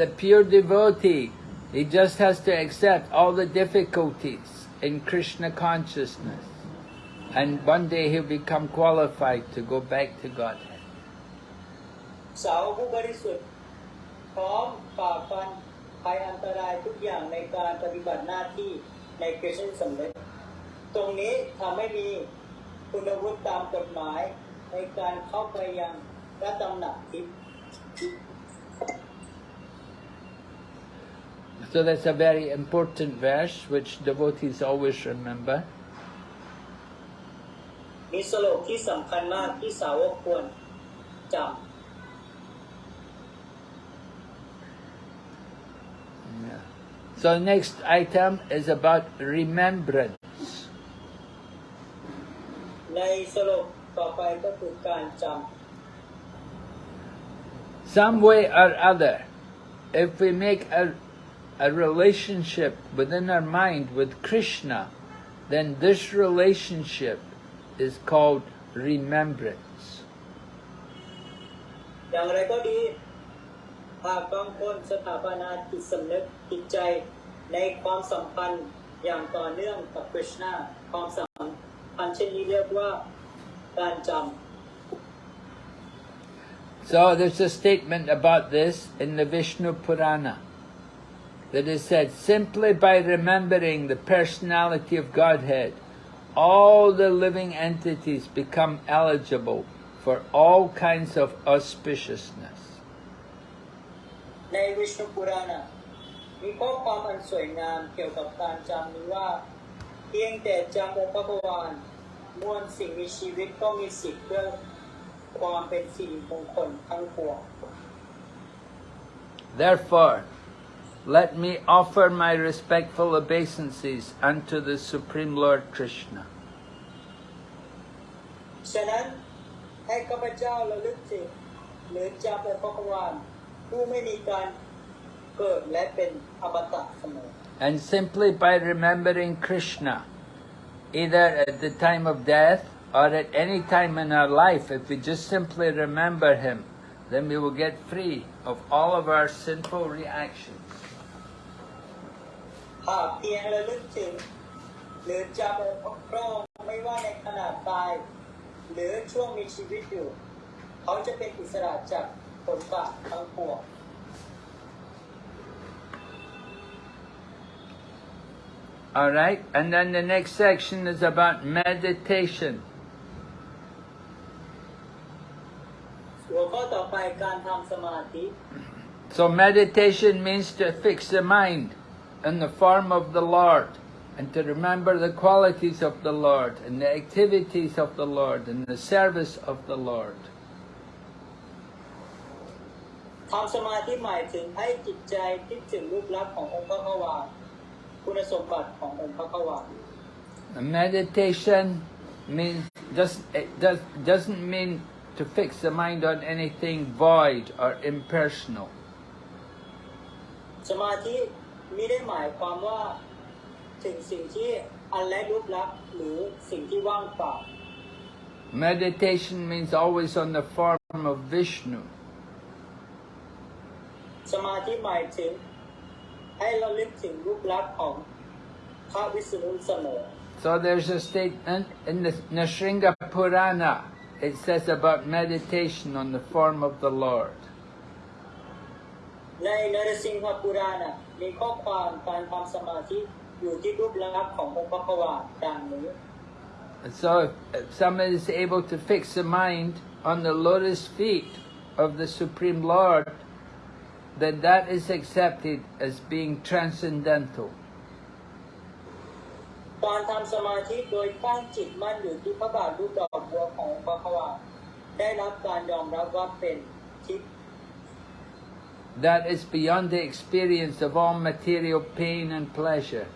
the pure devotee, he just has to accept all the difficulties in Krishna consciousness. And one day he'll become qualified to go back to Godhead. สาวผู้บริสุทธิ์พร้อมฝ่าฟันภัยอันตรายทุกอย่างในการปฏิบัติหน้าที่ในเกรชันสำเร็จ ตรงนี้ทำให้มีคุณวุฒิตามกฎหมาย ในการเข้าไปยังพระตำหนักทิพย์ So that's a very important verse which devotees always remember. มีสโลกที่สำคัญมากที่สาวกควรจ Yeah. So next item is about remembrance. ำในสโลกต่อไปก็คือการจ Some way or other, if we make a, a relationship within our mind with Krishna, then this relationship is called remembrance. ำอย่างไรก็ดีหากบางคนสถาปนาจิตสำนึกจิตใจในความสัมพันธ์อย่างต่อเนื่องกับคริชนาความสัม พันธ์เช่นนี้เรียกว่าการจ So there's a statement about this in the Vishnu Purana that is said, simply by remembering the personality of Godhead, all the living entities become eligible for all kinds of auspiciousness. ำในวิชนุปุราณะมีข้อความอันสวยงามเกี่ยวกับการจำนี้ว่า เพียงแต่จำองค์พระบวานมวลสิ่งมีชีวิตก็มีสิทธิ์เพื่อความเป็นสิริมงคลทั้งปวง Therefore, let me offer my respectful obeisances unto the Supreme Lord Krishna. ฉะนั้นให้ข้าพเจ้าระลึกถึงหรือจำองค์พระบวานผู้ไม่มีการเกิดและเป็นอมตะเสมอ And simply by remembering Krishna, either at the time of death or at any time in our life, if we just simply remember Him, then we will get free of all of our sinful reactions. หากเพียงระลึกถึง หรือจำองค์พระองค์ไม่ว่าในขณะตาย หรือช่วงมีชีวิตอยู่ เขาจะเป็นอิสระจากผลบาปทั้งปวง Alright, and then the next section is about meditation. หัวข้อต่อไปการทำสมาธิ So meditation means to fix the mind in the form of the Lord and to remember the qualities of the Lord and the activities of the Lord and the service of the Lord. ทำสมาธิหมายถึงให้จิตใจคิดถึงรูปลักษณ์ขององค์พระขวา คุณสมบัติขององค์พระขวา And meditation means just it does doesn't mean to fix the mind on anything void or impersonal. สมาธิไม่ได้หมายความว่า ถึงสิ่งที่อันไร้รูปลักษณ์หรือสิ่งที่ว่างเปล่า Meditation means always on the form of Vishnu. สมาธิหมายถึง ให้เราลึกถึงรูปลักษณ์ของพระวิษณุเสมอ So there's a statement in the Nrisimha Purana, it says about meditation on the form of the Lord. And so if someone is able to fix the mind on the lotus feet of the Supreme Lord, then that is accepted as being transcendental. การทำสมาธิโดยตั้งจิตมั่นอยู่ที่พระบาทรูปดอกบัวของพระขวาได้รับการยอมรับว่าเป็นทิพย์ That is beyond the experience of all material pain and pleasure.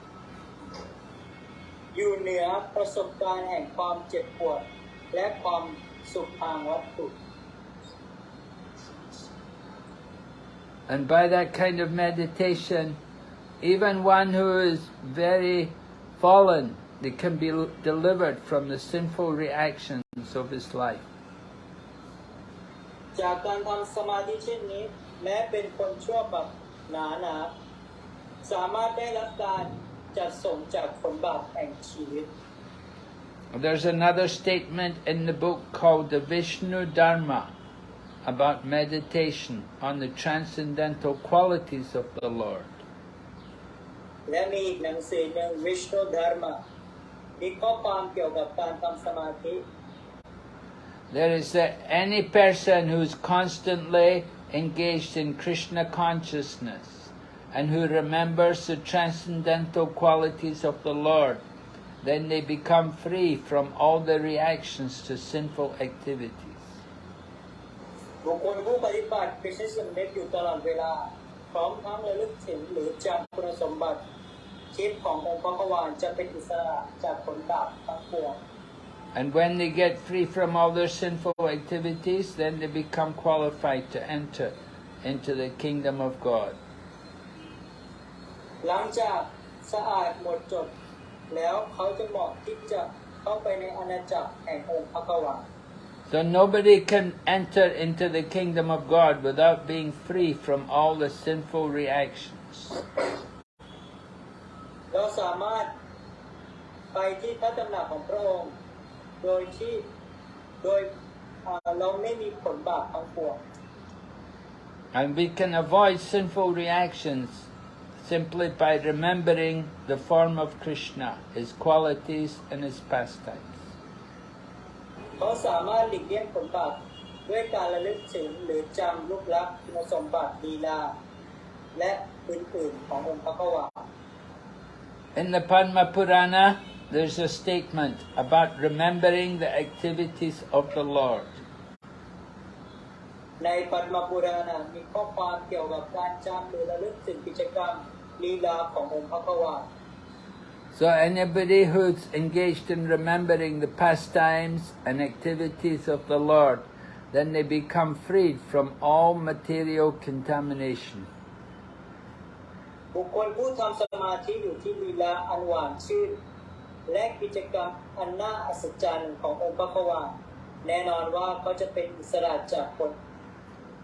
อยู่เหนือประสบการณ์แห่งความเจ็บปวด และความสุขทางวัตถุ And by that kind of meditation, even one who is very fallen, they can be delivered from the sinful reactions of his life. จากการทำสมาธิเช่นนี้ แม้เป็นคนชั่วแบบหนาหนาสามารถได้รับการจัดส่งจากผลบาปแห่งชีวิต There's another statement in the book called the Vishnu Dharma about meditation on the transcendental qualities of the Lord. และมีอีกหนังสือหนึ่งวิชนุดาร์มามีข้อความเกี่ยวกับการทำสมาธิ There is that any person who's constantly engaged in Krishna consciousness and who remembers the transcendental qualities of the Lord, then they become free from all the reactions to sinful activities. บุคคลผู้ปฏิบัติเป็นสำเร็จอยู่ตลอดเวลา พร้อมทั้งระลึกถึงหรือจำคุณสมบัติชีพขององค์พระวานจะเป็นอิสระจากผลบาปทั้งปวง And when they get free from all their sinful activities, then they become qualified to enter into the kingdom of God. หลังจากสะอาดหมดจดแล้วเขาจะเหมาะที่จะเข้าไปในอาณาจักรแห่งองค์พระกวาน So nobody can enter into the kingdom of God without being free from all the sinful reactions. เราสามารถไปที่พระตำหนักของพระองค์ โดยที่โดยอ่าเราไม่มีผลบาปทั้งปวง And we can avoid sinful reactions simply by remembering the form of Krishna, his qualities and his pastimes. เขาสามารถหลีกเลี่ยงผลบาปด้วยการระลึกถึงหรือจำรูปลักษณ์คุณสมบัติลีลา และอื่นๆขององค์พระกวา In the Padma Purana, there's a statement about remembering the activities of the Lord. ในปัตมปุราณมีข้อความเกี่ยวกับการจำหรือระลึกถึงกิจกรรมลีลาขององค์พระกวา So anybody who's engaged in remembering the pastimes and activities of the Lord, then they become freed from all material contamination. บุคคลผู้ทำสมาธิอยู่ที่ลีลาอันหวานชื่น และกิจกรรมอันน่าอัศจรรย์ขององค์พระกวาแน่นอนว่าเขาจะเป็นอิสระจากผล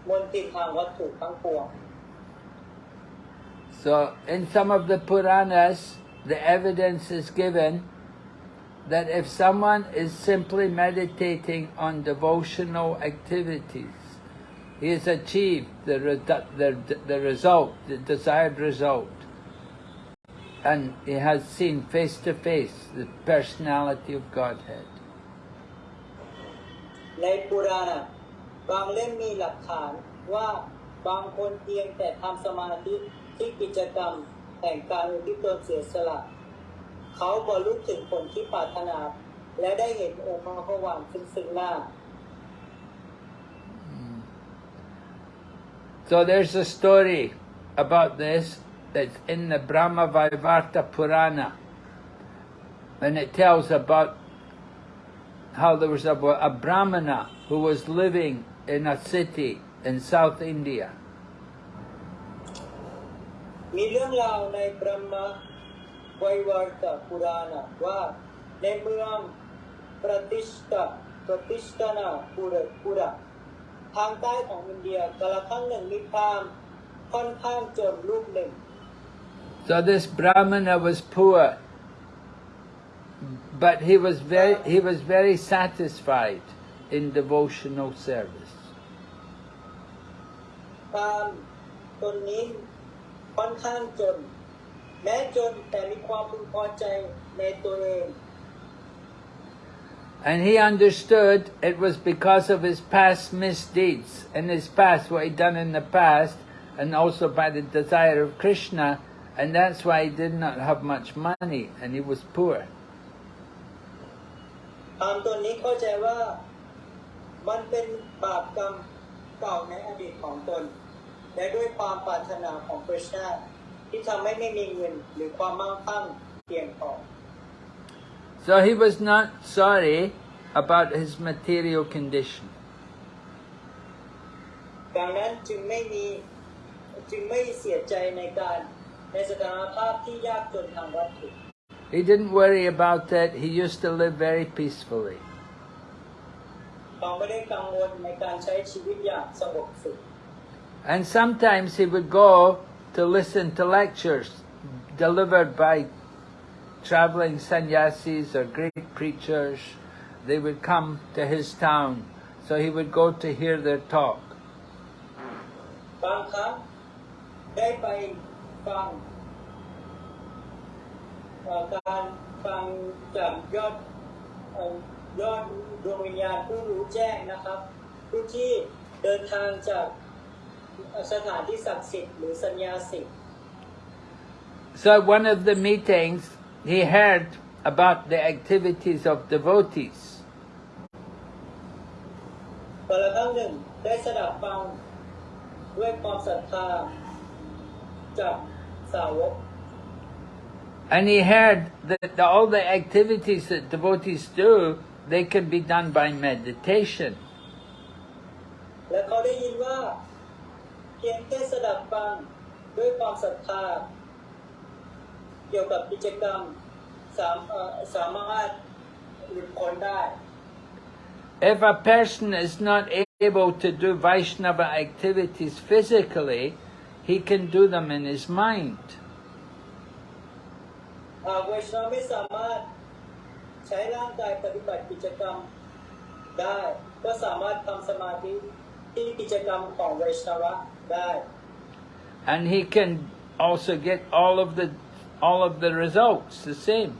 มนตินทางวัตถุทั้งปวง So in some of the Puranas, the evidence is given that if someone is simply meditating on devotional activities, he has achieved the, redu- the, the result, the desired result. And he has seen face to face the personality of Godhead. ในปุราณะบางเล่มมีหลักฐานว่าบางคนเพียงแต่ทำสมาธิที่กิจกรรม แห่งการอุทิศตนเสียสละ เขาบรรลุถึงผลที่ปรารถนา และได้เห็นองค์พระพวานซึ่งซึ่งหน้า So there's a story about this that's in the Brahma Vaivarta Purana. And it tells about how there was a, a Brahmana who was living in a city in South India. มีเรื่องราวในบรมไวยวร์ตปุราณะว่าในเมืองประติชตาประติชตนาปุระปุระทางใต้ของอินเดียกาลครั้งหนึ่งมีพราหมณ์ค่อนข้างจนรูปหนึ่ง So this Brahmana was poor, but he was very, he was very satisfied in devotional service. พราหมณ์ตนนี้ ค่อนข้างจน แม้จนแต่มีความพึงพอใจในตัวเอง And he understood it was because of his past misdeeds, in his past, what he'd done in the past, and also by the desire of Krishna, and that's why he did not have much money, and he was poor. ตามตัวนี้เข้าใจว่ามันเป็นบาปกรรมเก่าในอดีตของตน และด้วยความปรารถนาของพระเจ้าที่ทำให้ไม่มีเงินหรือความมั่งคั่งเพียงพอ So he was not sorry about his material condition. ดังนั้นจึงไม่มีจึงไม่เสียใจในการในสถานภาพที่ยากจนทางวัตถุ He didn't worry about that. He used to live very peacefully. เขาไม่ได้กังวลในการใช้ชีวิตอย่างสงบสุข And sometimes he would go to listen to lectures delivered by traveling sannyasis or great preachers. They would come to his town, so he would go to hear their talk. บางครั้งได้ไปฟังเอ่อการฟังจากยอดเอ่อยอดดวงวิญญาณผู้รู้แจ้งนะครับ ผู้ที่เดินทางจาก สถานที่ศักดิ์สิทธิ์หรือสัญญาสิทธิ์ So at one of the meetings, he heard about the activities of devotees. แต่ละครั้งหนึ่งได้สดับฟังด้วยความศรัทธาจากสาวก And he heard that the, all the activities that devotees do, they can be done by meditation. และเขาได้ยินว่า เ พียงแค่สดับฟังด้วยความศรัทธาเกี่ยวกับกิจกรรมสามเอ่อสามารถหลุดพ้นได้ If a person is not able to do Vaishnava activities physically, he can do them in his mind. ห And he can also get all of the all of the results the same,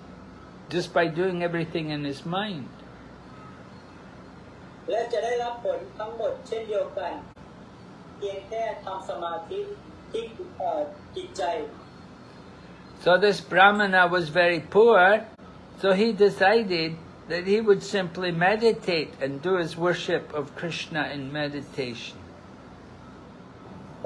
just by doing everything in his mind. So this Brahmana was very poor, so he decided that he would simply meditate and do his worship of Krishna in meditation. เพ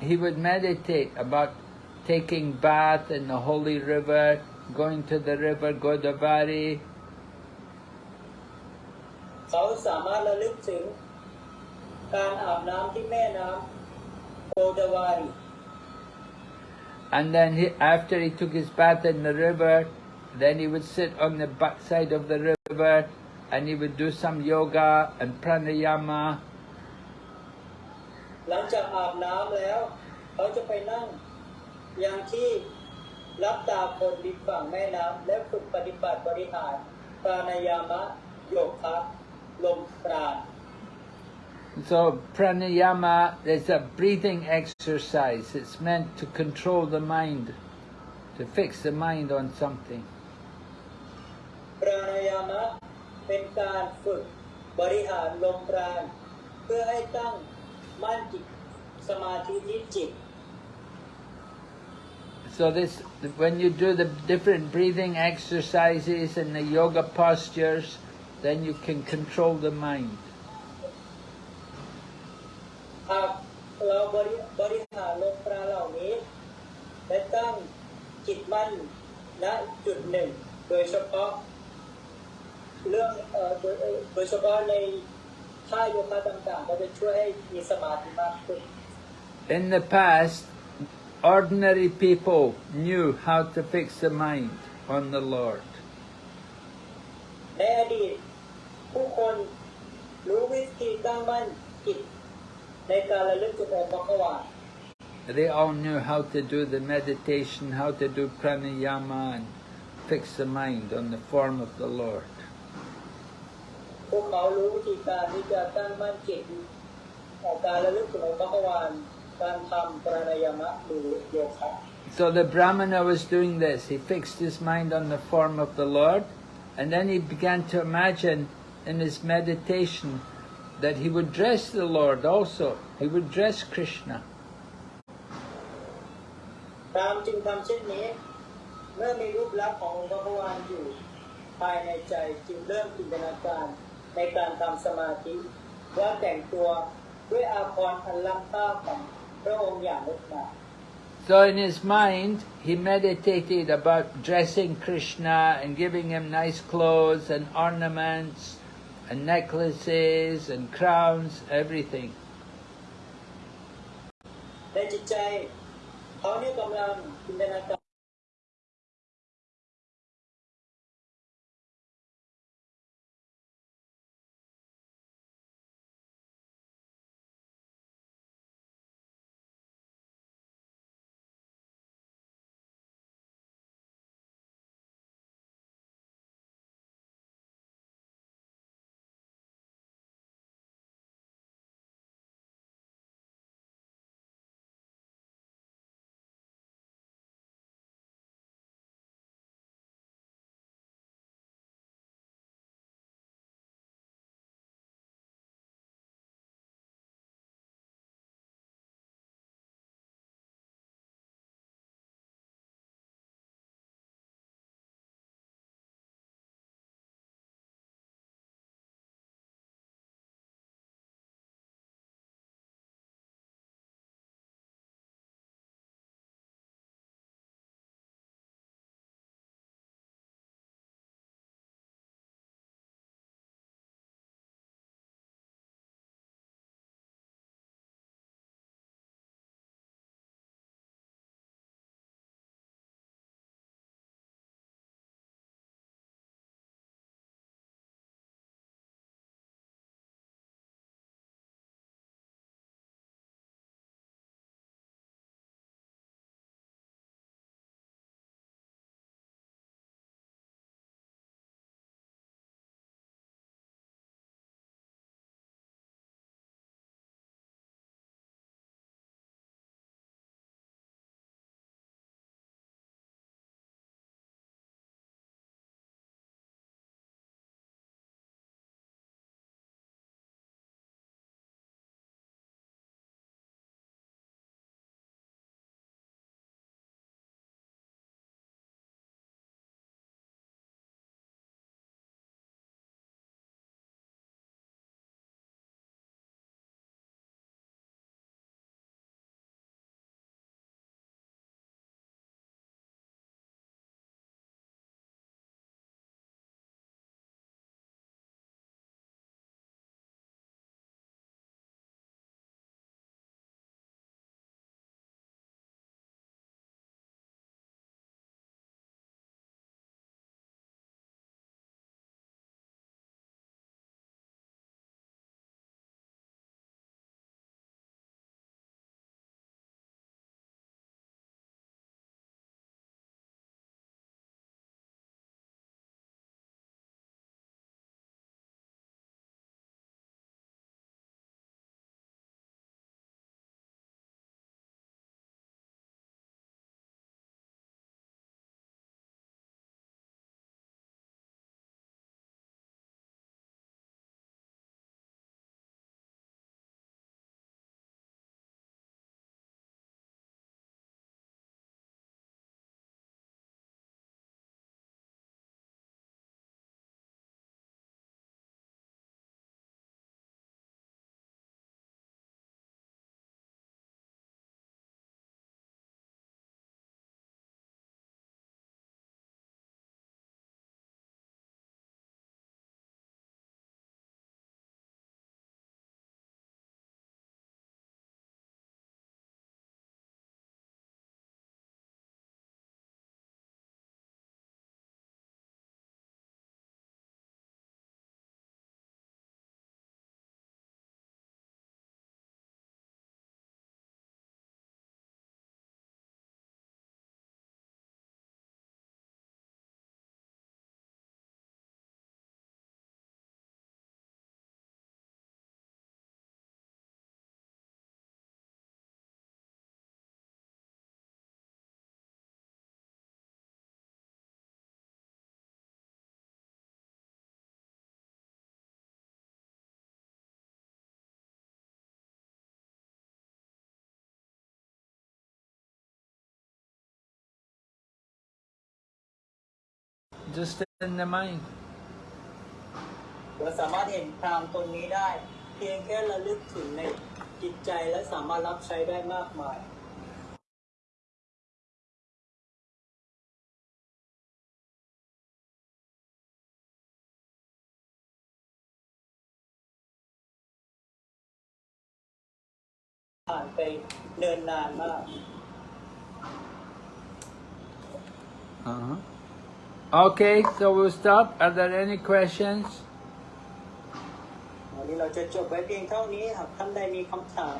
he would meditate about taking bath in the holy river, going to the river Godavari, เขาสามารถระลึกถึงการอาบน้ำที่แม่น้ำโกดาวารี and then he, after he took his bath in the river, then he would sit on the backside of the river and he would do some yoga and pranayama หลังจากอาบน้ำแล้ว เขาจะไปนั่งยังที่รับตาคนริมฝั่งแม่น้ำและฝึกปฏิบัติบริหารปรานายามะโยคะลมปราณ So pranayama is a breathing exercise. It's meant to control the mind, to fix the mind on something. ปรานายามะเป็นการฝึกบริหารลมปราณเพื่อให้ตั้ง มั่นจิตสมาธิที่จิต So this, when you do the different breathing exercises and the yoga postures, then you can control the mind. หากเราบริบริหารลมปราณเหล่านี้ และตั้งจิตมั่นณจุดหนึ่ง โดยเฉพาะ เรื่องเอ่อโดยเอ่อโดยเฉพาะใน ท่าโยคะต่างๆ ก็จะช่วยให้มีสมาธิมากขึ้น In the past, ordinary people knew how to fix the mind on the Lord. ในอดีต ผู้คน รู้วิธีตั้งมั่นจิตในการระลึกถึงองค์พระกวา They all knew how to do the meditation, how to do pranayama and fix the mind on the form of the Lord. พวกเขารู้วิธีการที่จะตั้งมั่นจิตออกการระลึกถึงองค์พระกวาการทำปรานายามะหรือโยคะ So the Brahmana was doing this. He fixed his mind on the form of the Lord, and then he began to imagine in his meditation that he would dress the Lord also. He would dress Krishna. ตามจึงทำเช่นนี้ เมื่อมีรูปลักษณ์ขององค์พระกวาอยู่ ภายในใจจึงเริ่มจินตนาการ ในการทำสมาธิ ว่าแต่งตัวด้วยอาภรณ์อันล้ำค่าของพระองค์อย่างงดงาม So in his mind, he meditated about dressing Krishna and giving him nice clothes and ornaments and necklaces and crowns, everything. ในจิตใจเขาเนี่ยกำลังจินตนาการ ร just in the mind. เราสามารถเห็นพรามตนนี้ได้ เพียงแค่ระลึกถึงในจิตใจและสามารถรับใช้ได้มากมาย ผ่านไปเนินนานมาก Uh-huh. Okay, so we'll stop. Are there any questions? วันนี้เราจะจบไว้เพียงเท่านี้หากท่านใดมีคำถาม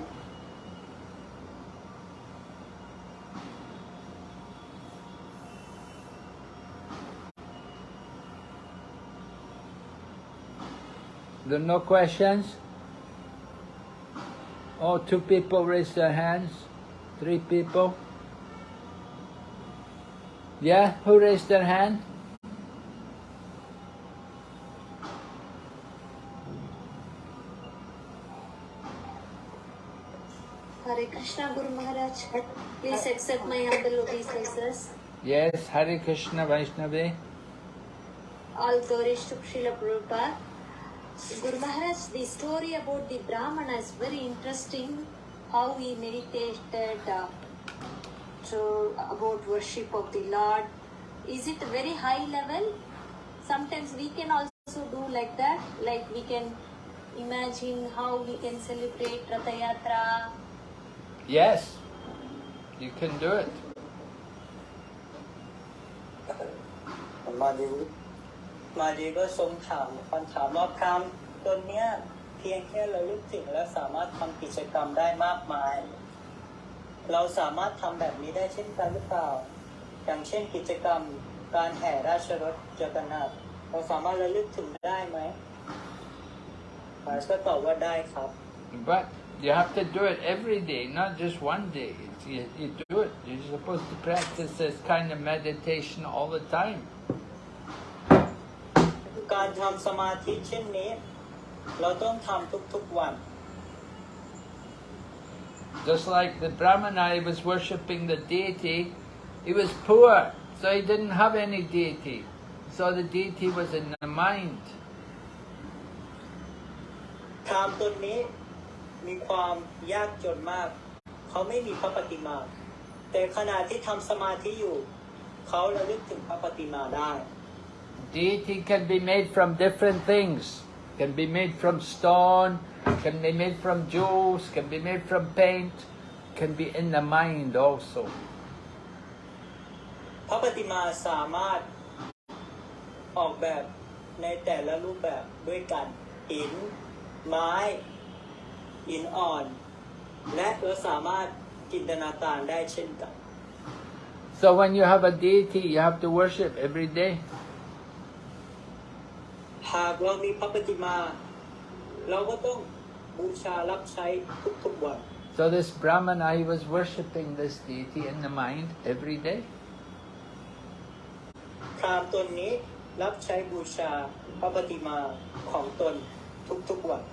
There are no questions? Oh, two people raised their hands. Three people. Yeah, who raised their hand? Krishna Guru Maharaj, please accept my humble obeisances. Yes, Hare Krishna Vaishnavi. All glories to Srila Prabhupada. Guru Maharaj, the story about the Brahmana is very interesting. How he meditated uh, to about worship of the Lord. Is it very high level? Sometimes we can also do like that. Like we can imagine how we can celebrate Ratha Yatra. Yes, you can do it. มาดีมาดีก็ทรงถามคำถามว่าพรามตนเนี้ยเพียงแค่เราลึกถึงและสามารถทำกิจกรรมได้มากมาย เราสามารถทำแบบนี้ได้เช่นกันหรือเปล่า อย่างเช่นกิจกรรมการแห่ราชรถจักรนาถเราสามารถระลึกถึงได้ไหมพาสก็ตอบว่าได้ครับ But You have to do it every day, not just one day. You, you, do it. You're supposed to practice this kind of meditation all the time. Just like the Brahmana, he was worshipping the deity, he was poor, so he didn't have any deity. So the deity was in the mind. พราหมณ์ตนนี้มีความยากจนมาก เขาไม่มีพระปฏิมา แต่ขณะที่ทำสมาธิอยู่ เขาระลึกถึงพระปฏิมาได้ Deity can be made from different things. Can be made from stone, can be made from jewels, can be made from paint, can be in the mind also. พระปฏิมาสามารถออกแบบในแต่ละรูปแบบด้วยกันหินไม้ หินอ่อน และเราสามารถจินตนาการได้เช่นกัน So when you have a deity, you have to worship every day. หากเรามีพระปฏิมา เราก็ต้องบูชารับใช้ทุกๆวัน So this Brahmana, he was worshipping this deity in the mind every day. พราหมณ์ตนนี้รับใช้บูชาพระปฏิมาของตนทุกๆวัน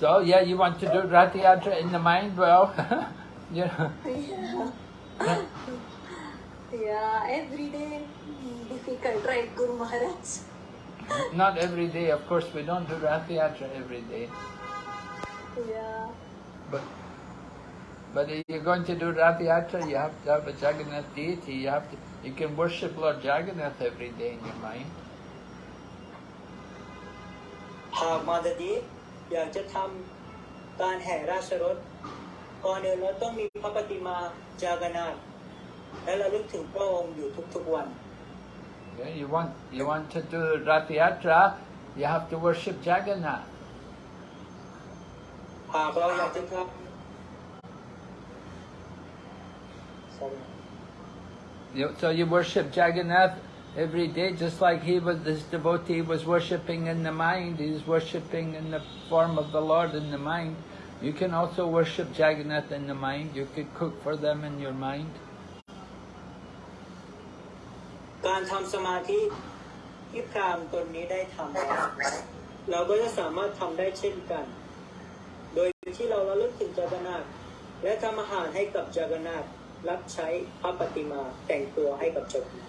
So yeah, you want to do Ratha Yatra in the mind? Well, you know. Yeah. Yeah, every day mm, difficult, right, Guru Maharaj? Not every day, of course, we don't do Ratha Yatra every day. Yeah. But but if you're going to do Ratha Yatra, you have to have a Jagannath deity. You have to, you can worship Lord Jagannath every day in your mind. Uh, Mother Deep, อยากจะทำการแห่ราชรถก่อนอื่นเราต้องมีพระปฏิมาจากนาถและระลึกถึงพระองค์อยู่ทุกๆวัน Yeah, you want you want to do Rath Yatra, you have to worship Jagannath. หากเราอยากจะทำ Sorry. You, so you worship Jagannath every day, just like he was. This devotee was worshiping in the mind. He's worshiping in the form of the Lord in the mind. You can also worship Jagannath in the mind. You could cook for them in your mind. การทำสมาธิที่พราหมณ์ตนนี้ได้ทำแล้วเราก็จะสามารถทำได้เช่นกัน โดยที่เราระลึกถึงจากนาถและทำอาหารให้กับจากนาถ รับใช้พระปฏิมาแต่งตัวให้กับเจ้าพี่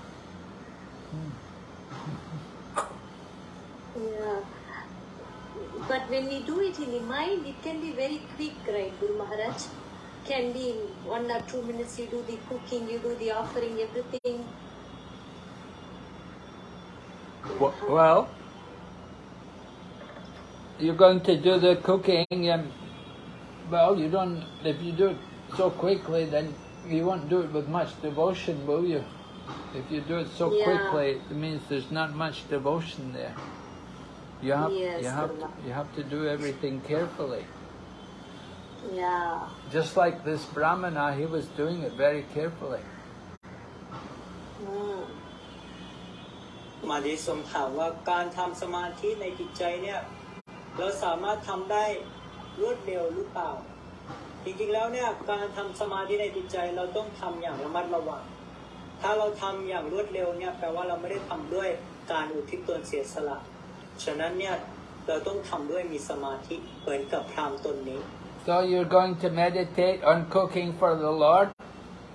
Yeah. But when we do it in the mind, it can be very quick, right, Guru Maharaj? Can be in one or two minutes you do the cooking, you do the offering, everything. Well, you're going to do the cooking, and well, you don't. If you do it so quickly, then you won't do it with much devotion, will you? If you do it so Yeah. quickly, it means there's not much devotion there. You have Yes, you have to, Guru. you have to do everything carefully. Yeah. Just like this brahmana, he was doing it very carefully. Mm. มาดีสมถามว่าการทำสมาธิในจิตใจเนี่ยเราสามารถทำได้รวดเร็วหรือเปล่า จริงๆแล้วเนี่ยการทำสมาธิในจิตใจเราต้องทำอย่างระมัดระวัง ถ้าเราทำอย่างรวดเร็วเนี่ยแปลว่าเราไม่ได้ทำด้วยการอุทิศตนเสียสละ ฉะนั้นเนี่ยเราต้องทำด้วยมีสมาธิเหมือนกับพราหมณ์ตนนี้ So you're going to meditate on cooking for the Lord.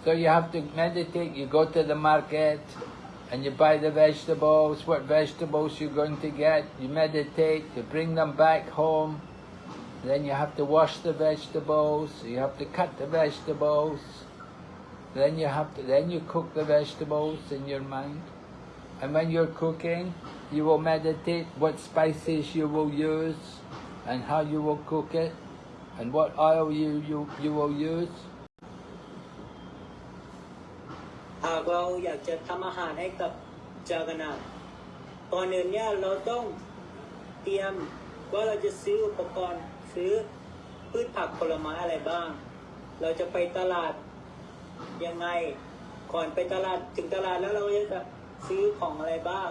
So you have to meditate. You go to the market and you buy the vegetables, what vegetables you're going to get. You meditate, you bring them back home. Then you have to wash the vegetables. You have to cut the vegetables. Then you have to, then you cook the vegetables in your mind. And when you're cooking, you will meditate what spices you will use and how you will cook it and what oil you, you, you will use. หากเราอยากจะทำอาหารให้กับจากนาก่อนอื่นเนี่ยเราต้องเตรียมว่าเราจะซื้ออุปกรณ์ซื้อพืชผักผลไม้อะไรบ้าง เราจะไปตลาดยังไง ก่อนไปตลาดถึงตลาดแล้วเราจะซื้อของอะไรบ้าง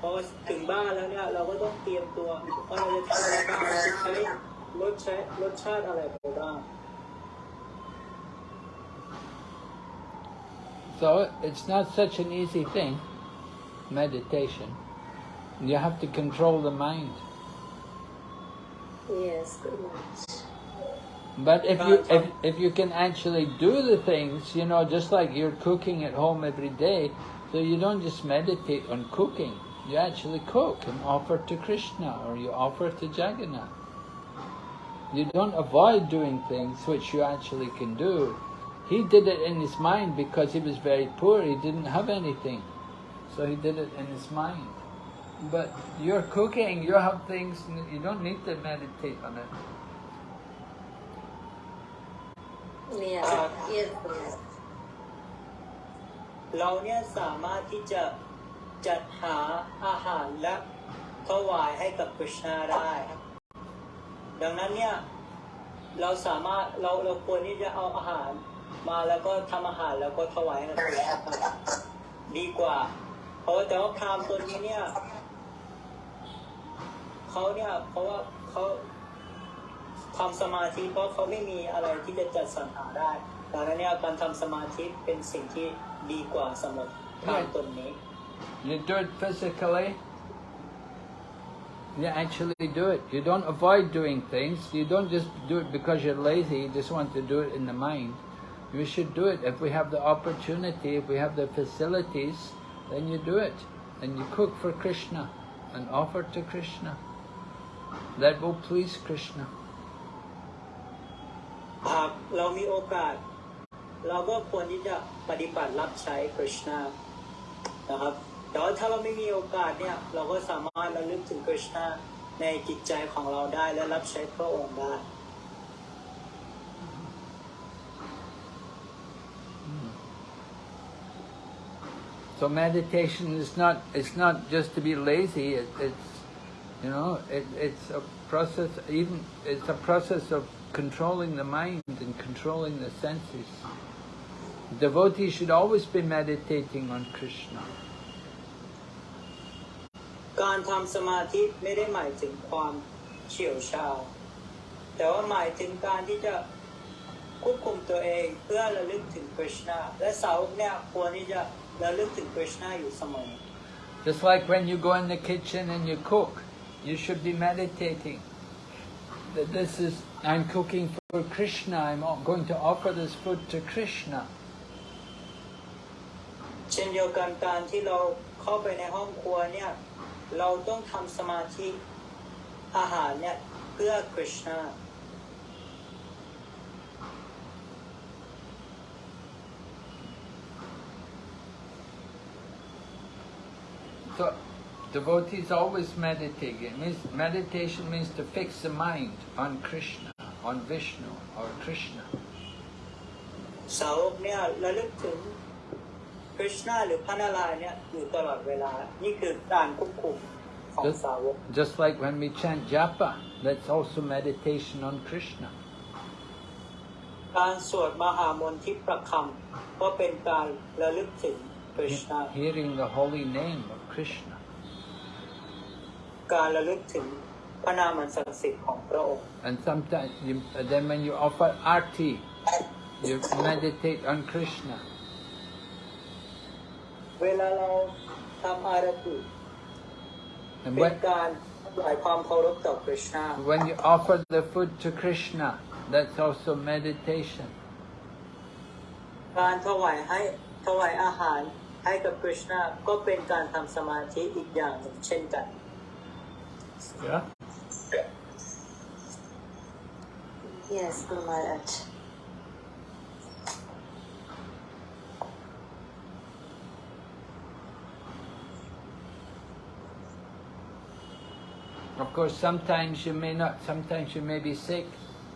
พอถึงบ้านแล้วเนี่ยเราก็ต้องเตรียมตัวว่าเราจะทำอะไรบ้างเราจะใช้รสใช้รสชาติอะไรไปบ้าง So it's not such an easy thing, meditation. You have to control the mind. Yes, Guru Maharaj. But if you if, if you can actually do the things, you know, just like you're cooking at home every day, so you don't just meditate on cooking. You actually cook and offer to Krishna or you offer to Jagannath. You don't avoid doing things which you actually can do. He did it in his mind because he was very poor. He didn't have anything. So he did it in his mind. But you're cooking, you have things, you don't need to meditate on it. Yeah. Yes, Guru Maharaj. เราเนี่ยสามารถที่จะ จัดหาอาหารและถวายให้กับกฤษณาได้ ดังนั้นเนี่ยเราสามารถเราเราควรที่จะเอาอาหารมาแล้วก็ทำอาหารแล้วก็ถวายให้กับดีกว่า เพราะว่าแต่ว่าพรามตัวนี้เนี่ยเขาเนี่ยเพราะว่าเขาทำสมาธิเพราะเขาไม่มีอะไรที่จะจัดสรรหาได้ดังนั้นเนี่ยการทำสมาธิเป็นสิ่งที่ดีกว่าสำหรับพรามตนนี้ You do it physically. You actually do it. You don't avoid doing things. You don't just do it because you're lazy. You just want to do it in the mind. You should do it if we have the opportunity, if we have the facilities, then you do it. And you cook for Krishna and offer to Krishna. That will please Krishna. หากเรามีโอกาส เราก็ควรที่จะปฏิบัติรับใช้คริชนา นะครับ แต่ว่าถ้าเราไม่มีโอกาสเนี่ย เราก็สามารถระลึกถึงคริชนาในจิตใจของเราได้และรับใช้พระองค์ได้ So meditation is not it's not just to be lazy. It, it's you know it, it's a process. Even it's a process of controlling the mind and controlling the senses. Devotees should always be meditating on Krishna. การทำสมาธิไม่ได้หมายถึงความเฉียวชาญแต่ว่าหมายถึงการที่จะควบคุมตัวเองเพื่อระลึกถึงคริชนาและสาวกเนี่ยควรที่จะระลึกถึงคริชนาอยู่เสมอ Just like when you go in the kitchen and you cook, you should be meditating. That this is I'm cooking for Krishna. I'm going to offer this food to Krishna. เช่นเดียวกันการที่เราเข้าไปในห้องครัวเนี่ยเราต้องทำสมาธิอาหารเนี่ยเพื่อคริชนา So, devotees always meditate. It means meditation means to fix the mind on Krishna, on Vishnu or Krishna. สาวกเนี่ยระลึกถึง คริชนาหรือพระนารายณ์เนี่ยอยู่ตลอดเวลา นี่คือการควบคุมของ Just, สาวก just like when we chant japa, that's also meditation on Krishna. การสวดมหามนทิประคำก็เป็นการระลึกถึงคริชนา Hearing the holy name of Krishna. การระลึกถึงพระนามอันศักดิ์สิทธิ์ของพระองค์ And sometimes, you, then when you offer arti, you meditate on Krishna. เวลาเราทำอารติ And เป็น when, การถวายความเคารพต่อคริชนา when you offer the food to Krishna, that's also meditation. การถวายให้ถวายอาหารให้กับคริชนาก็เป็นการทำสมาธิอีกอย่างหนึ่งเช่นกัน Yeah. Yes, Guru Maharaj. Of course, sometimes you may not, sometimes you may be sick,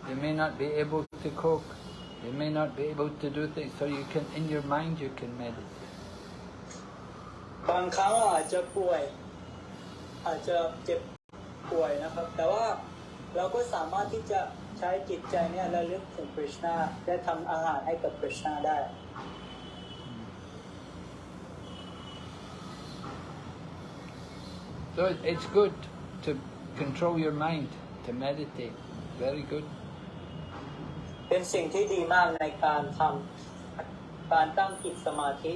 you may not be able to cook, you may not be able to do things, so you can, in your mind, you can meditate. บางครั้งเราอาจจะป่วย อาจจะเจ็บป่วยนะครับ แต่ว่าเราก็สามารถที่จะใช้จิตใจเนี่ยระลึกถึงคริชนาและทำอาหารให้กับคริชนาได้ So it- it's good to control your mind, to meditate. Very good. เป็นสิ่งที่ดีมากในการทำการตั้งจิตสมาธิ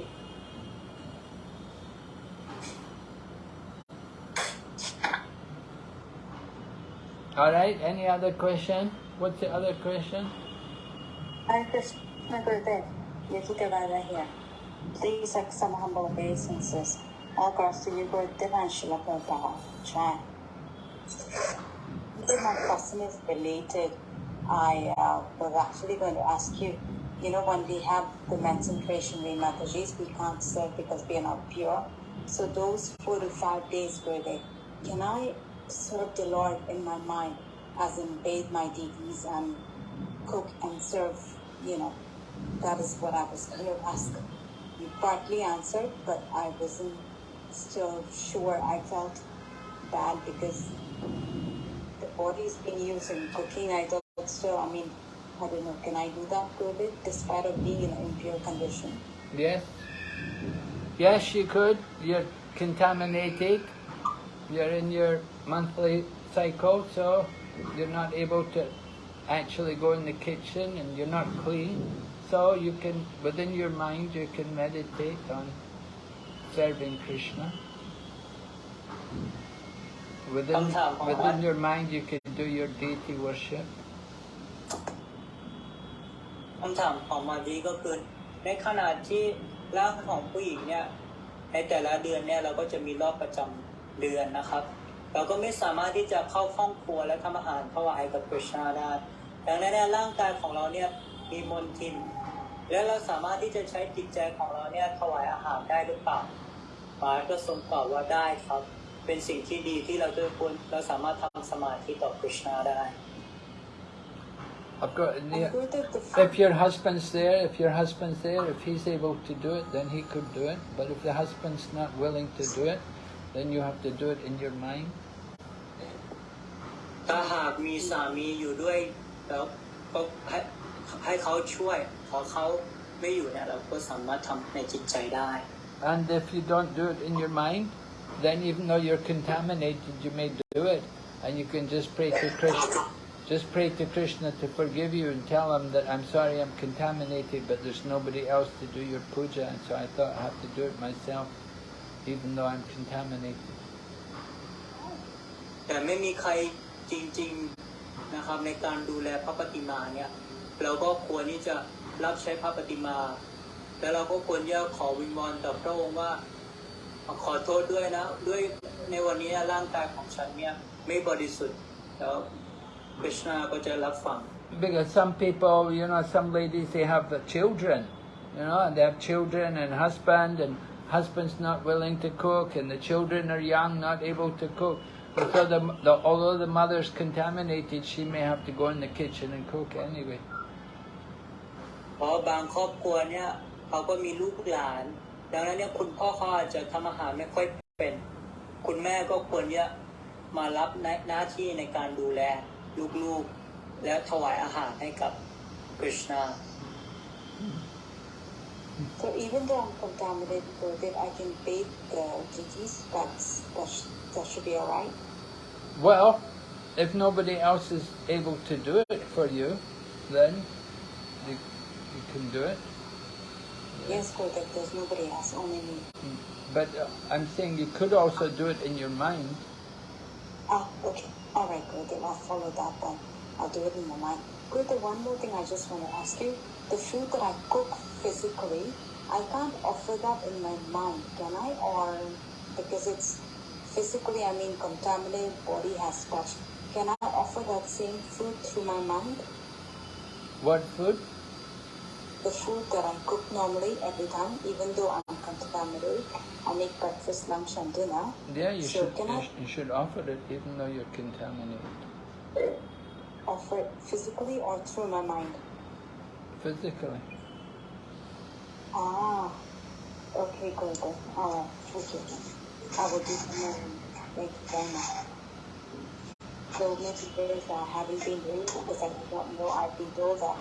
All right, any other question? What's the other question? Hare Krishna Gurudev, Yukitavada here. Please accept some humble obeisances. All girls to you, Gurudev and Srila Prabhupada. Chant. My question is related, I uh, was actually going to ask you, you know, when we have the concentration in Matajis, we can't serve because we are not pure. So those four to five days, Gurudev, can I serve the Lord in my mind, as in bathe my deities and cook and serve, you know, that is what I was going to ask. You partly answered, but I wasn't still sure. I felt bad because the body's been used in cooking. I thought still, I mean, I don't know, can I do that good it despite of being in an impure condition? Yes? Yes, you could. You're contaminated. You're in your monthly cycle, so you're not able to actually go in the kitchen and you're not clean. So you can, within your mind, you can meditate on serving Krishna. Within, Sometimes, within your mind, you can do your deity worship. คำถามของมาดีก็คือ ในขณะที่ร่างของผู้หญิงเนี่ยในแต่ละเดือนเนี่ยเราก็จะมีรอบประจำเดือนนะครับ เราก็ไม่สามารถที่จะเข้าห้องครัวและทำอาหารถวายให้กับคริชนาได้ดังนั้นเนี่ยร่างกายของเราเนี่ยมีมนทิน และเราสามารถที่จะใช้จิตใจของเราเนี่ยถวายอาหารได้หรือเปล่าปาก็ทรงตอบว่าได้ครับ เป็นสิ่งที่ดีที่เราจะควรเราสามารถทำสมาธิต่อคริชนาได้ I've got, And yeah, Gurudev, the If your husband's there, if your husband's there, if he's able to do it, then he could do it. But if the husband's not willing to do it, then you have to do it in your mind. ถ้าหากมีสามีอยู่ด้วยแล้วก็ให้ให้เขาช่วยพอเขาไม่อยู่เนี่ยเราก็สามารถทำในจิตใจได้ And if you don't do it in your mind, then even though you're contaminated, you may do it. And you can just pray to Krishna. Just pray to Krishna to forgive you and tell him that I'm sorry I'm contaminated, but there's nobody else to do your puja, and so I thought I have to do it myself, even though I'm contaminated. แต่ไม่มีใครจริงๆนะครับในการดูแลพระปฏิมาเนี่ยเราก็ควรที่จะรับใช้พระปฏิมา แล้วเราก็ควรจะขอวิงวอนต่อพระองค์ว่า ขอโทษด้วยนะ ด้วยในวันนี้ร่างกายของฉันเนี่ยไม่บริสุทธิ์แล้วคริชนาก็จะรับฟัง Because some people, you know, some ladies, they have the children, you know, and they have children and husband, and husband's not willing to cook, and the children are young, not able to cook. And so the, the, although the mother's contaminated, she may have to go in the kitchen and cook anyway. เพราะบางครอบครัวเนี่ยเขาก็มีลูกหลาน ดังนั้นเนี่ยคุณพ่อเขาอาจจะทำอาหารไม่ค่อยเป็น คุณแม่ก็ควรจะมารับหน้าหน้าที่ในการดูแลลูกๆ และถวายอาหารให้กับคริชนา So even though I'm contaminated with it, I can bathe the deities. That's that, sh- that should be alright. Well, if nobody else is able to do it for you, then you, you can do it. Yes, Gurudev, there's nobody else, only me. But uh, I'm saying you could also do it in your mind. Ah, okay. Alright, Gurudev, I'll follow that then. I'll do it in my mind. Gurudev, one more thing I just want to ask you. The food that I cook physically, I can't offer that in my mind, can I? Or because it's physically, I mean, contaminated body has touched. Can I offer that same food through my mind? What food? The food that I cook normally every time, even though I'm contaminated, I make breakfast, lunch, and dinner. Yeah, you So should you, I- you should offer it even though you're contaminated. Offer it physically or through my mind? Physically. Ah, okay, good, good. Alright, okay. I will do more. Thank you very much. So maybe days that I haven't been raised because I don't know. I've been told that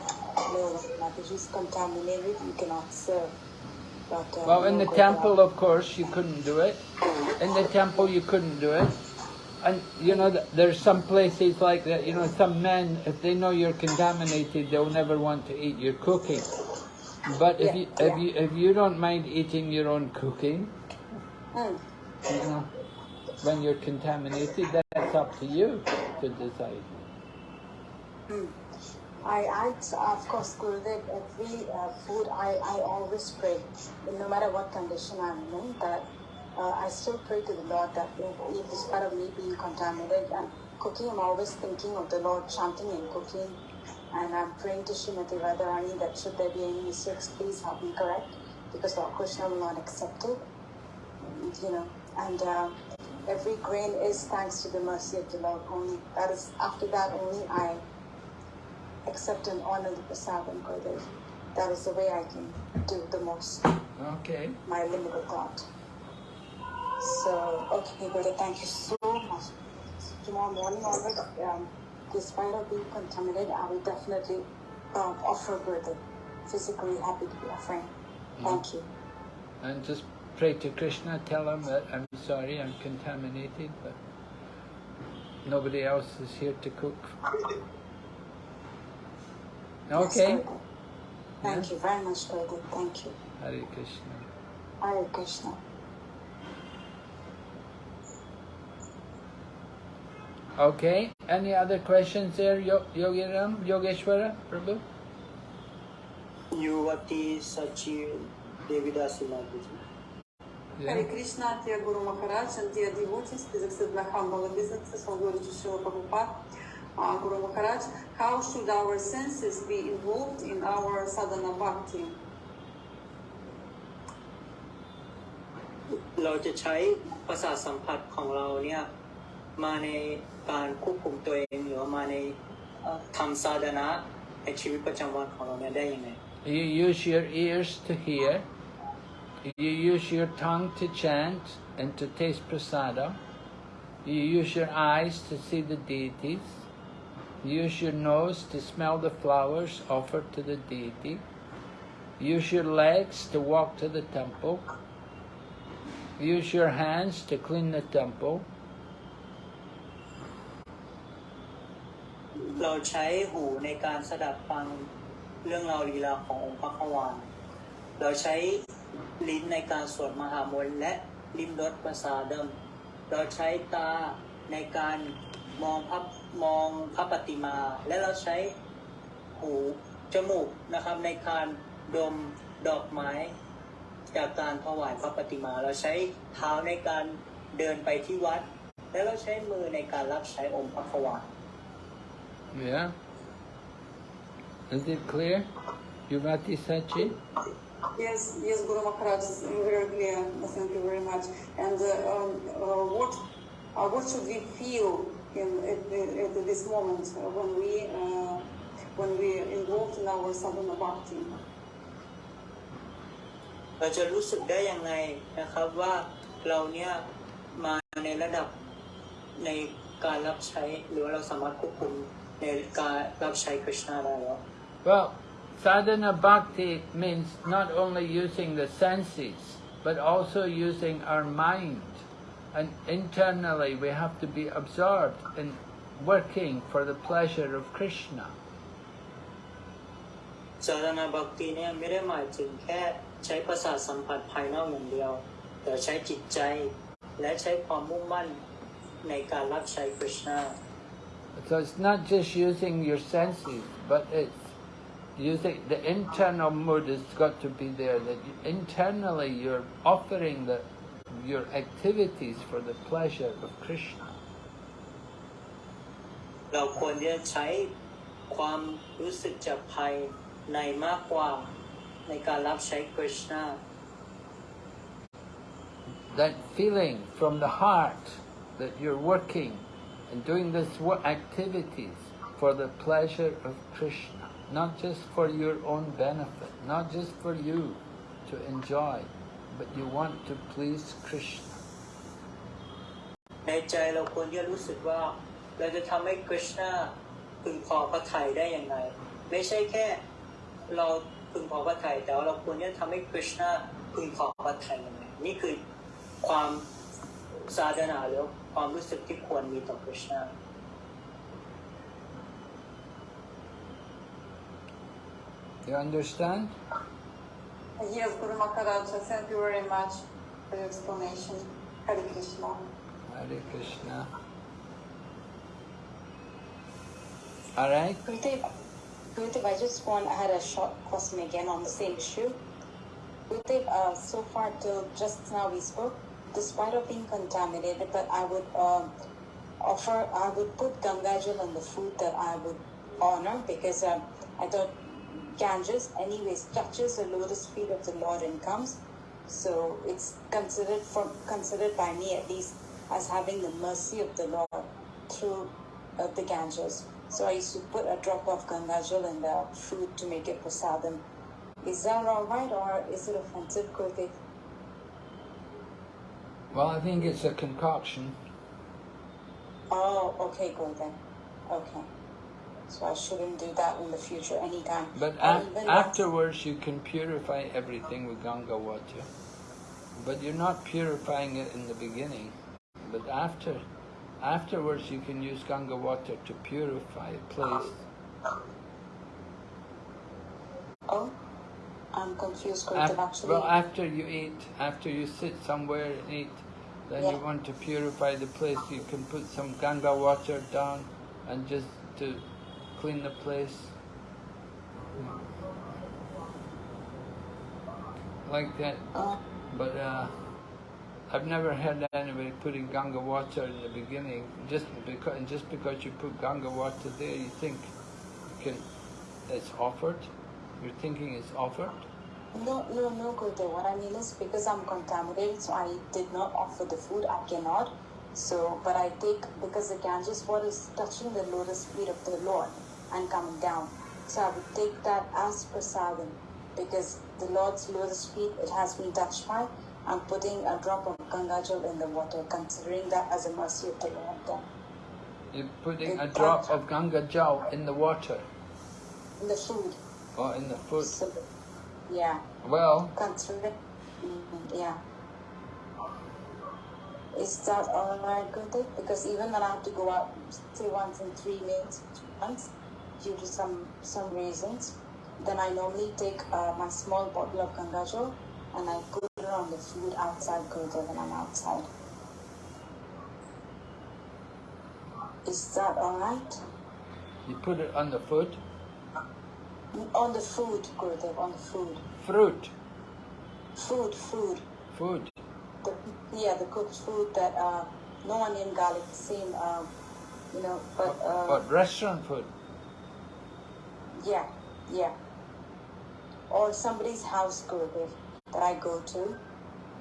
no, Mataji is contaminated, you cannot serve. But, uh, Well, in the temple, of course, you couldn't do it. In the temple, you couldn't do it. And, you know, there's some places like that, you know, some men, if they know you're contaminated, they'll never want to eat your cooking. But if Yeah, you, if yeah. you, if you don't mind eating your own cooking, mm. you know, when you're contaminated, that's up to you to decide. I, I, of course, Gurudev, every uh, food. I, I always pray, no matter what condition I'm in, that uh, I still pray to the Lord that if, if despite of me being contaminated and cooking, I'm always thinking of the Lord, chanting and cooking, and I'm praying to Srimati Radharani that should there be any mistakes, please help me correct, because Lord Krishna will not accept it, you know, and um, every grain is thanks to the mercy of the Lord only. That is, after that only I accept and honor the prasad and Gurudev. That is the way I can do the most, Okay. my limited God. So, okay, Gurudev, thank you so much. Tomorrow morning onward, um, despite of being contaminated, I will definitely um, offer Gurudev. Physically happy to be offering. Thank you. And just pray to Krishna, tell him that I'm sorry, I'm contaminated, but nobody else is here to cook. Okay? Thank yeah? you very much, Prabhu. Thank you. Hare Krishna. Hare Krishna. Okay, any other questions there, Yo Yogiram, Yogeshwara, Prabhu? Yuvati Sachi Devidasi Madhuji. Images. Hare Yeah. Krishna, dear Guru Maharaj, and dear devotees, please accept my humble obeisances for Guru Shri Prabhupada. Uh, Guru Maharaj, how should our senses be involved in our sadhana bhakti? เราจะใช้ประสาทสัมผัสของเราเนี่ยมาในการควบคุมตัวเองหรือว่ามาในเอ่อทำซาดนะในชีวิตประจำวันของเราเนี่ยได้ยังไง You use your ears to hear. You use your tongue to chant and to taste prasada. You use your eyes to see the deities. You use your nose to smell the flowers offered to the deity. Use your legs to walk to the temple. Use your hands to clean the temple. เราใช้หูในการสดับฟังเรื่องราวลีลาขององค์พระขวานเราใช้ ลิ้นในการสวดมหามนต์และลิ้มรสประสาดมเราใช้ตาในการมองพระมองพระปฏิมา และเราใช้หูจมูกนะครับในการดมดอกไม้ จากการถวายพระปฏิมา เราใช้เท้าในการเดินไปที่วัด แล้วเราใช้มือในการรับใช้องค์พระขวาน Yeah? Is it clear? Yuvati Sachi? Yes, yes, Guru Maharaj, it's very clear. Thank you very much. And uh, um, uh, what uh, what should we feel in at, the- at this moment uh, when we uh, when we involved in our sadhana bhakti? เราจะรู้สึกได้ยังไงนะครับว่าเราเนี่ยมาในระดับในการรับใช้หรือว่าเราสามารถควบคุมในการรับใช้คริชนาได้แล้ว Well, sadhana bhakti means not only using the senses, but also using our mind. And internally we have to be absorbed in working for the pleasure of Krishna. สาธนาบักตีเนี่ยไม่ได้หมายถึงแค่ใช้ประสาทสัมผัสภายนอกอย่างเดียว แต่ใช้จิตใจ และใช้ความมุ่งมั่นในการรับใช้คริชนา So it's not just using your senses, but it's using the internal mood has got to be there. That you, internally you're offering the your activities for the pleasure of Krishna. เราควรที่จะใช้ความรู้สึกจากภายในมากกว่าในการรับใช้คริชนา That feeling from the heart that you're working and doing this wo- activities for the pleasure of Krishna, Not just for your own benefit, not just for you to enjoy, but you want to please Krishna. ในใจเราควรที่จะรู้สึกว่าเราจะทำให้คริชนาพึงพอพระทัยได้อย่างไรไม่ใช่แค่เราพึงพอพระทัยแต่ว่าเราควรที่จะทำให้คริชนาพึงพอพระทัยยังไงนี่คือความสาธนาหรือความรู้สึกที่ควรมีต่อคริชนา You understand? Yes, Guru Maharaj, thank you very much for your explanation. Hare Krishna. Hare Krishna. All right. Gurudev, Gurudev, I just want, I had a short question again on the same issue. Gurudev, uh, so far till just now we spoke, despite of being contaminated, but I would um, offer, I would put Gangajal on the food that I would honor because um, I thought Ganges anyways touches the lotus feet of the Lord and comes. So it's considered from considered by me at least as having the mercy of the Lord through uh, the Ganges. So I used to put a drop of Gangajal in the food to make it prasadam. Is that alright or is it offensive, Kurtik? Well, I think it's a concoction. Oh, okay, good then. Okay. So I shouldn't do that in the future anytime. But afterwards, you can purify everything with Ganga water. But you're not purifying it in the beginning. But after, afterwards, you can use Ganga water to purify a place. Oh, I'm confused, Actually, well, after you eat, after you sit somewhere and eat, then you want to purify the place. You can put some Ganga water down and just to clean the place. Like that. But uh, I've never had anybody putting Ganga water in the beginning. Just because, just because you put Ganga water there, you think you can, it's offered. You're thinking it's offered. no, no, no, Kurtik. What I mean is because I'm contaminated, so I did not offer the food. I cannot. So, but I take because the Ganges water is touching the lotus feet of the Lord and coming down. So I would take that as prasadam because the Lord's lotus feet it has been touched by. I'm putting a drop of Ganga Gangajal in the water, considering that as a mercy of the Lord. You're putting a drop of Ganga Jal in the water in the food. or in the food. So, yeah, Well, consider. mhm, yeah. Is that alright, Gurudev? Because even when I have to go out, say once in three minutes, once, due to some some reasons, then I normally take uh, my small bottle of Gangajal and I put it on the food outside Gurudev when I'm outside. Is that alright? you put it on the food. On the food, Gurudev, on the food. Fruit. Food, food. Food. The, yeah, the cooked food that uh, no onion, garlic, same, uh, you know, but uh, What, restaurant food? Yeah, yeah. Or somebody's house, Gurudev, that I go to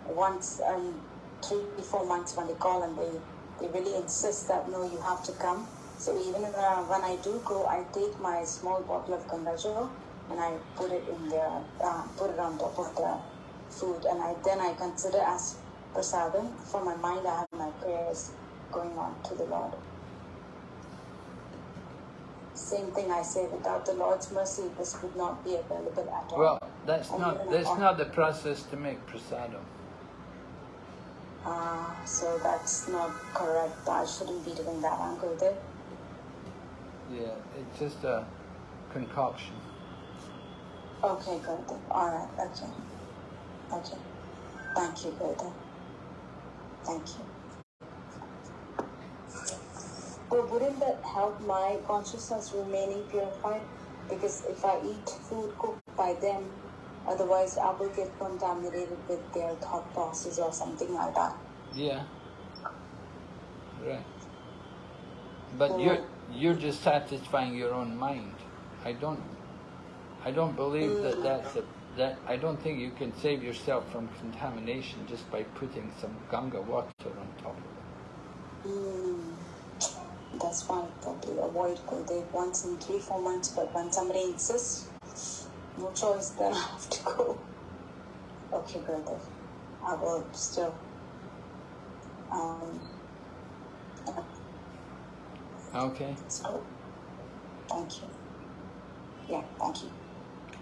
once, um, three, four months when they call and they, they really insist that no, you have to come. So even uh, when I do go, I take my small bottle of Gangajal and I put it in there, uh, put it on top of the food, and I then I consider as prasadam. For my mind, I have my prayers going on to the Lord. Same thing I say, without the Lord's mercy, this would not be available at all. Well, that's And not that's not the process to make prasadam. Ah, so that's not correct. I shouldn't be doing that, Uncle Dev. Yeah, it's just a concoction. Okay, Gurudev. Alright, okay. Okay. Thank you, Gurudev. Thank you. But wouldn't that help my consciousness remaining purified? Because if I eat food cooked by them, otherwise I will get contaminated with their thought process or something like that. Yeah. Right. But you're you're just satisfying your own mind. I don't I don't believe that mm. that's a that I don't think you can save yourself from contamination just by putting some Ganga water on top of it. Mm, that's why I probably avoid Gurudev once in three, four months. But when somebody insists, no choice, then I have to go. Okay, Gurudev. I will still. Um, Okay. it's good. Thank you. Yeah, thank you.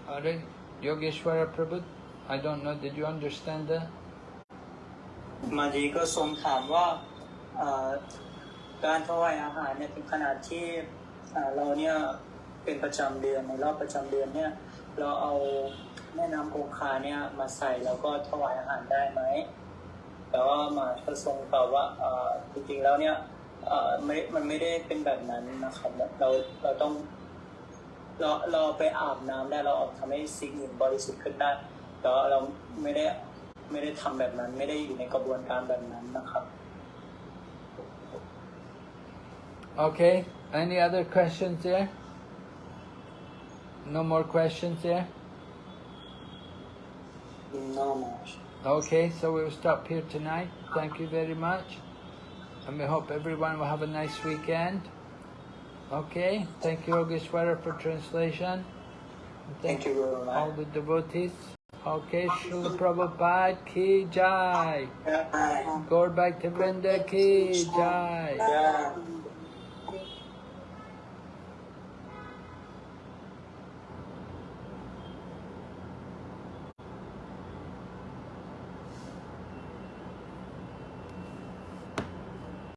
Alright. Yogeshwara Prabhu, I don't know, did you understand that? มาดีก็ทรงถามว่าเอ่อ การถวายอาหารเนี่ยถึงขนาดที่เราเนี่ยเป็นประจำเดือนในรอบประจำเดือนเนี่ยเราเอาแม่น้ำคงคาเนี่ยมาใส่แล้วก็ถวายอาหารได้ไหมแต่ว่ามาก็ทรงตอบว่าเอ่อจริงๆแล้วเนี่ยไม่มันไม่ได้เป็นแบบนั้นนะครับเราเราต้องเราเราไปอาบน้ำได้เราทำให้สิ่งอื่นบริสุทธิ์ขึ้นได้แต่ว่าเราไม่ได้ไม่ได้ทำแบบนั้น ไม่ได้อยู่ในกระบวนการแบบนั้นนะครับ Okay. Any other questions there? No more questions there? no much Okay, so we'll stop here tonight. Thank you very much. And we hope everyone will have a nice weekend. Okay, thank you, Yogeshwara, for translation. And Thank you very much. all the devotees. Okay, Srila Prabhupada ki jai. Gaur Bhaktavrinda ki jai.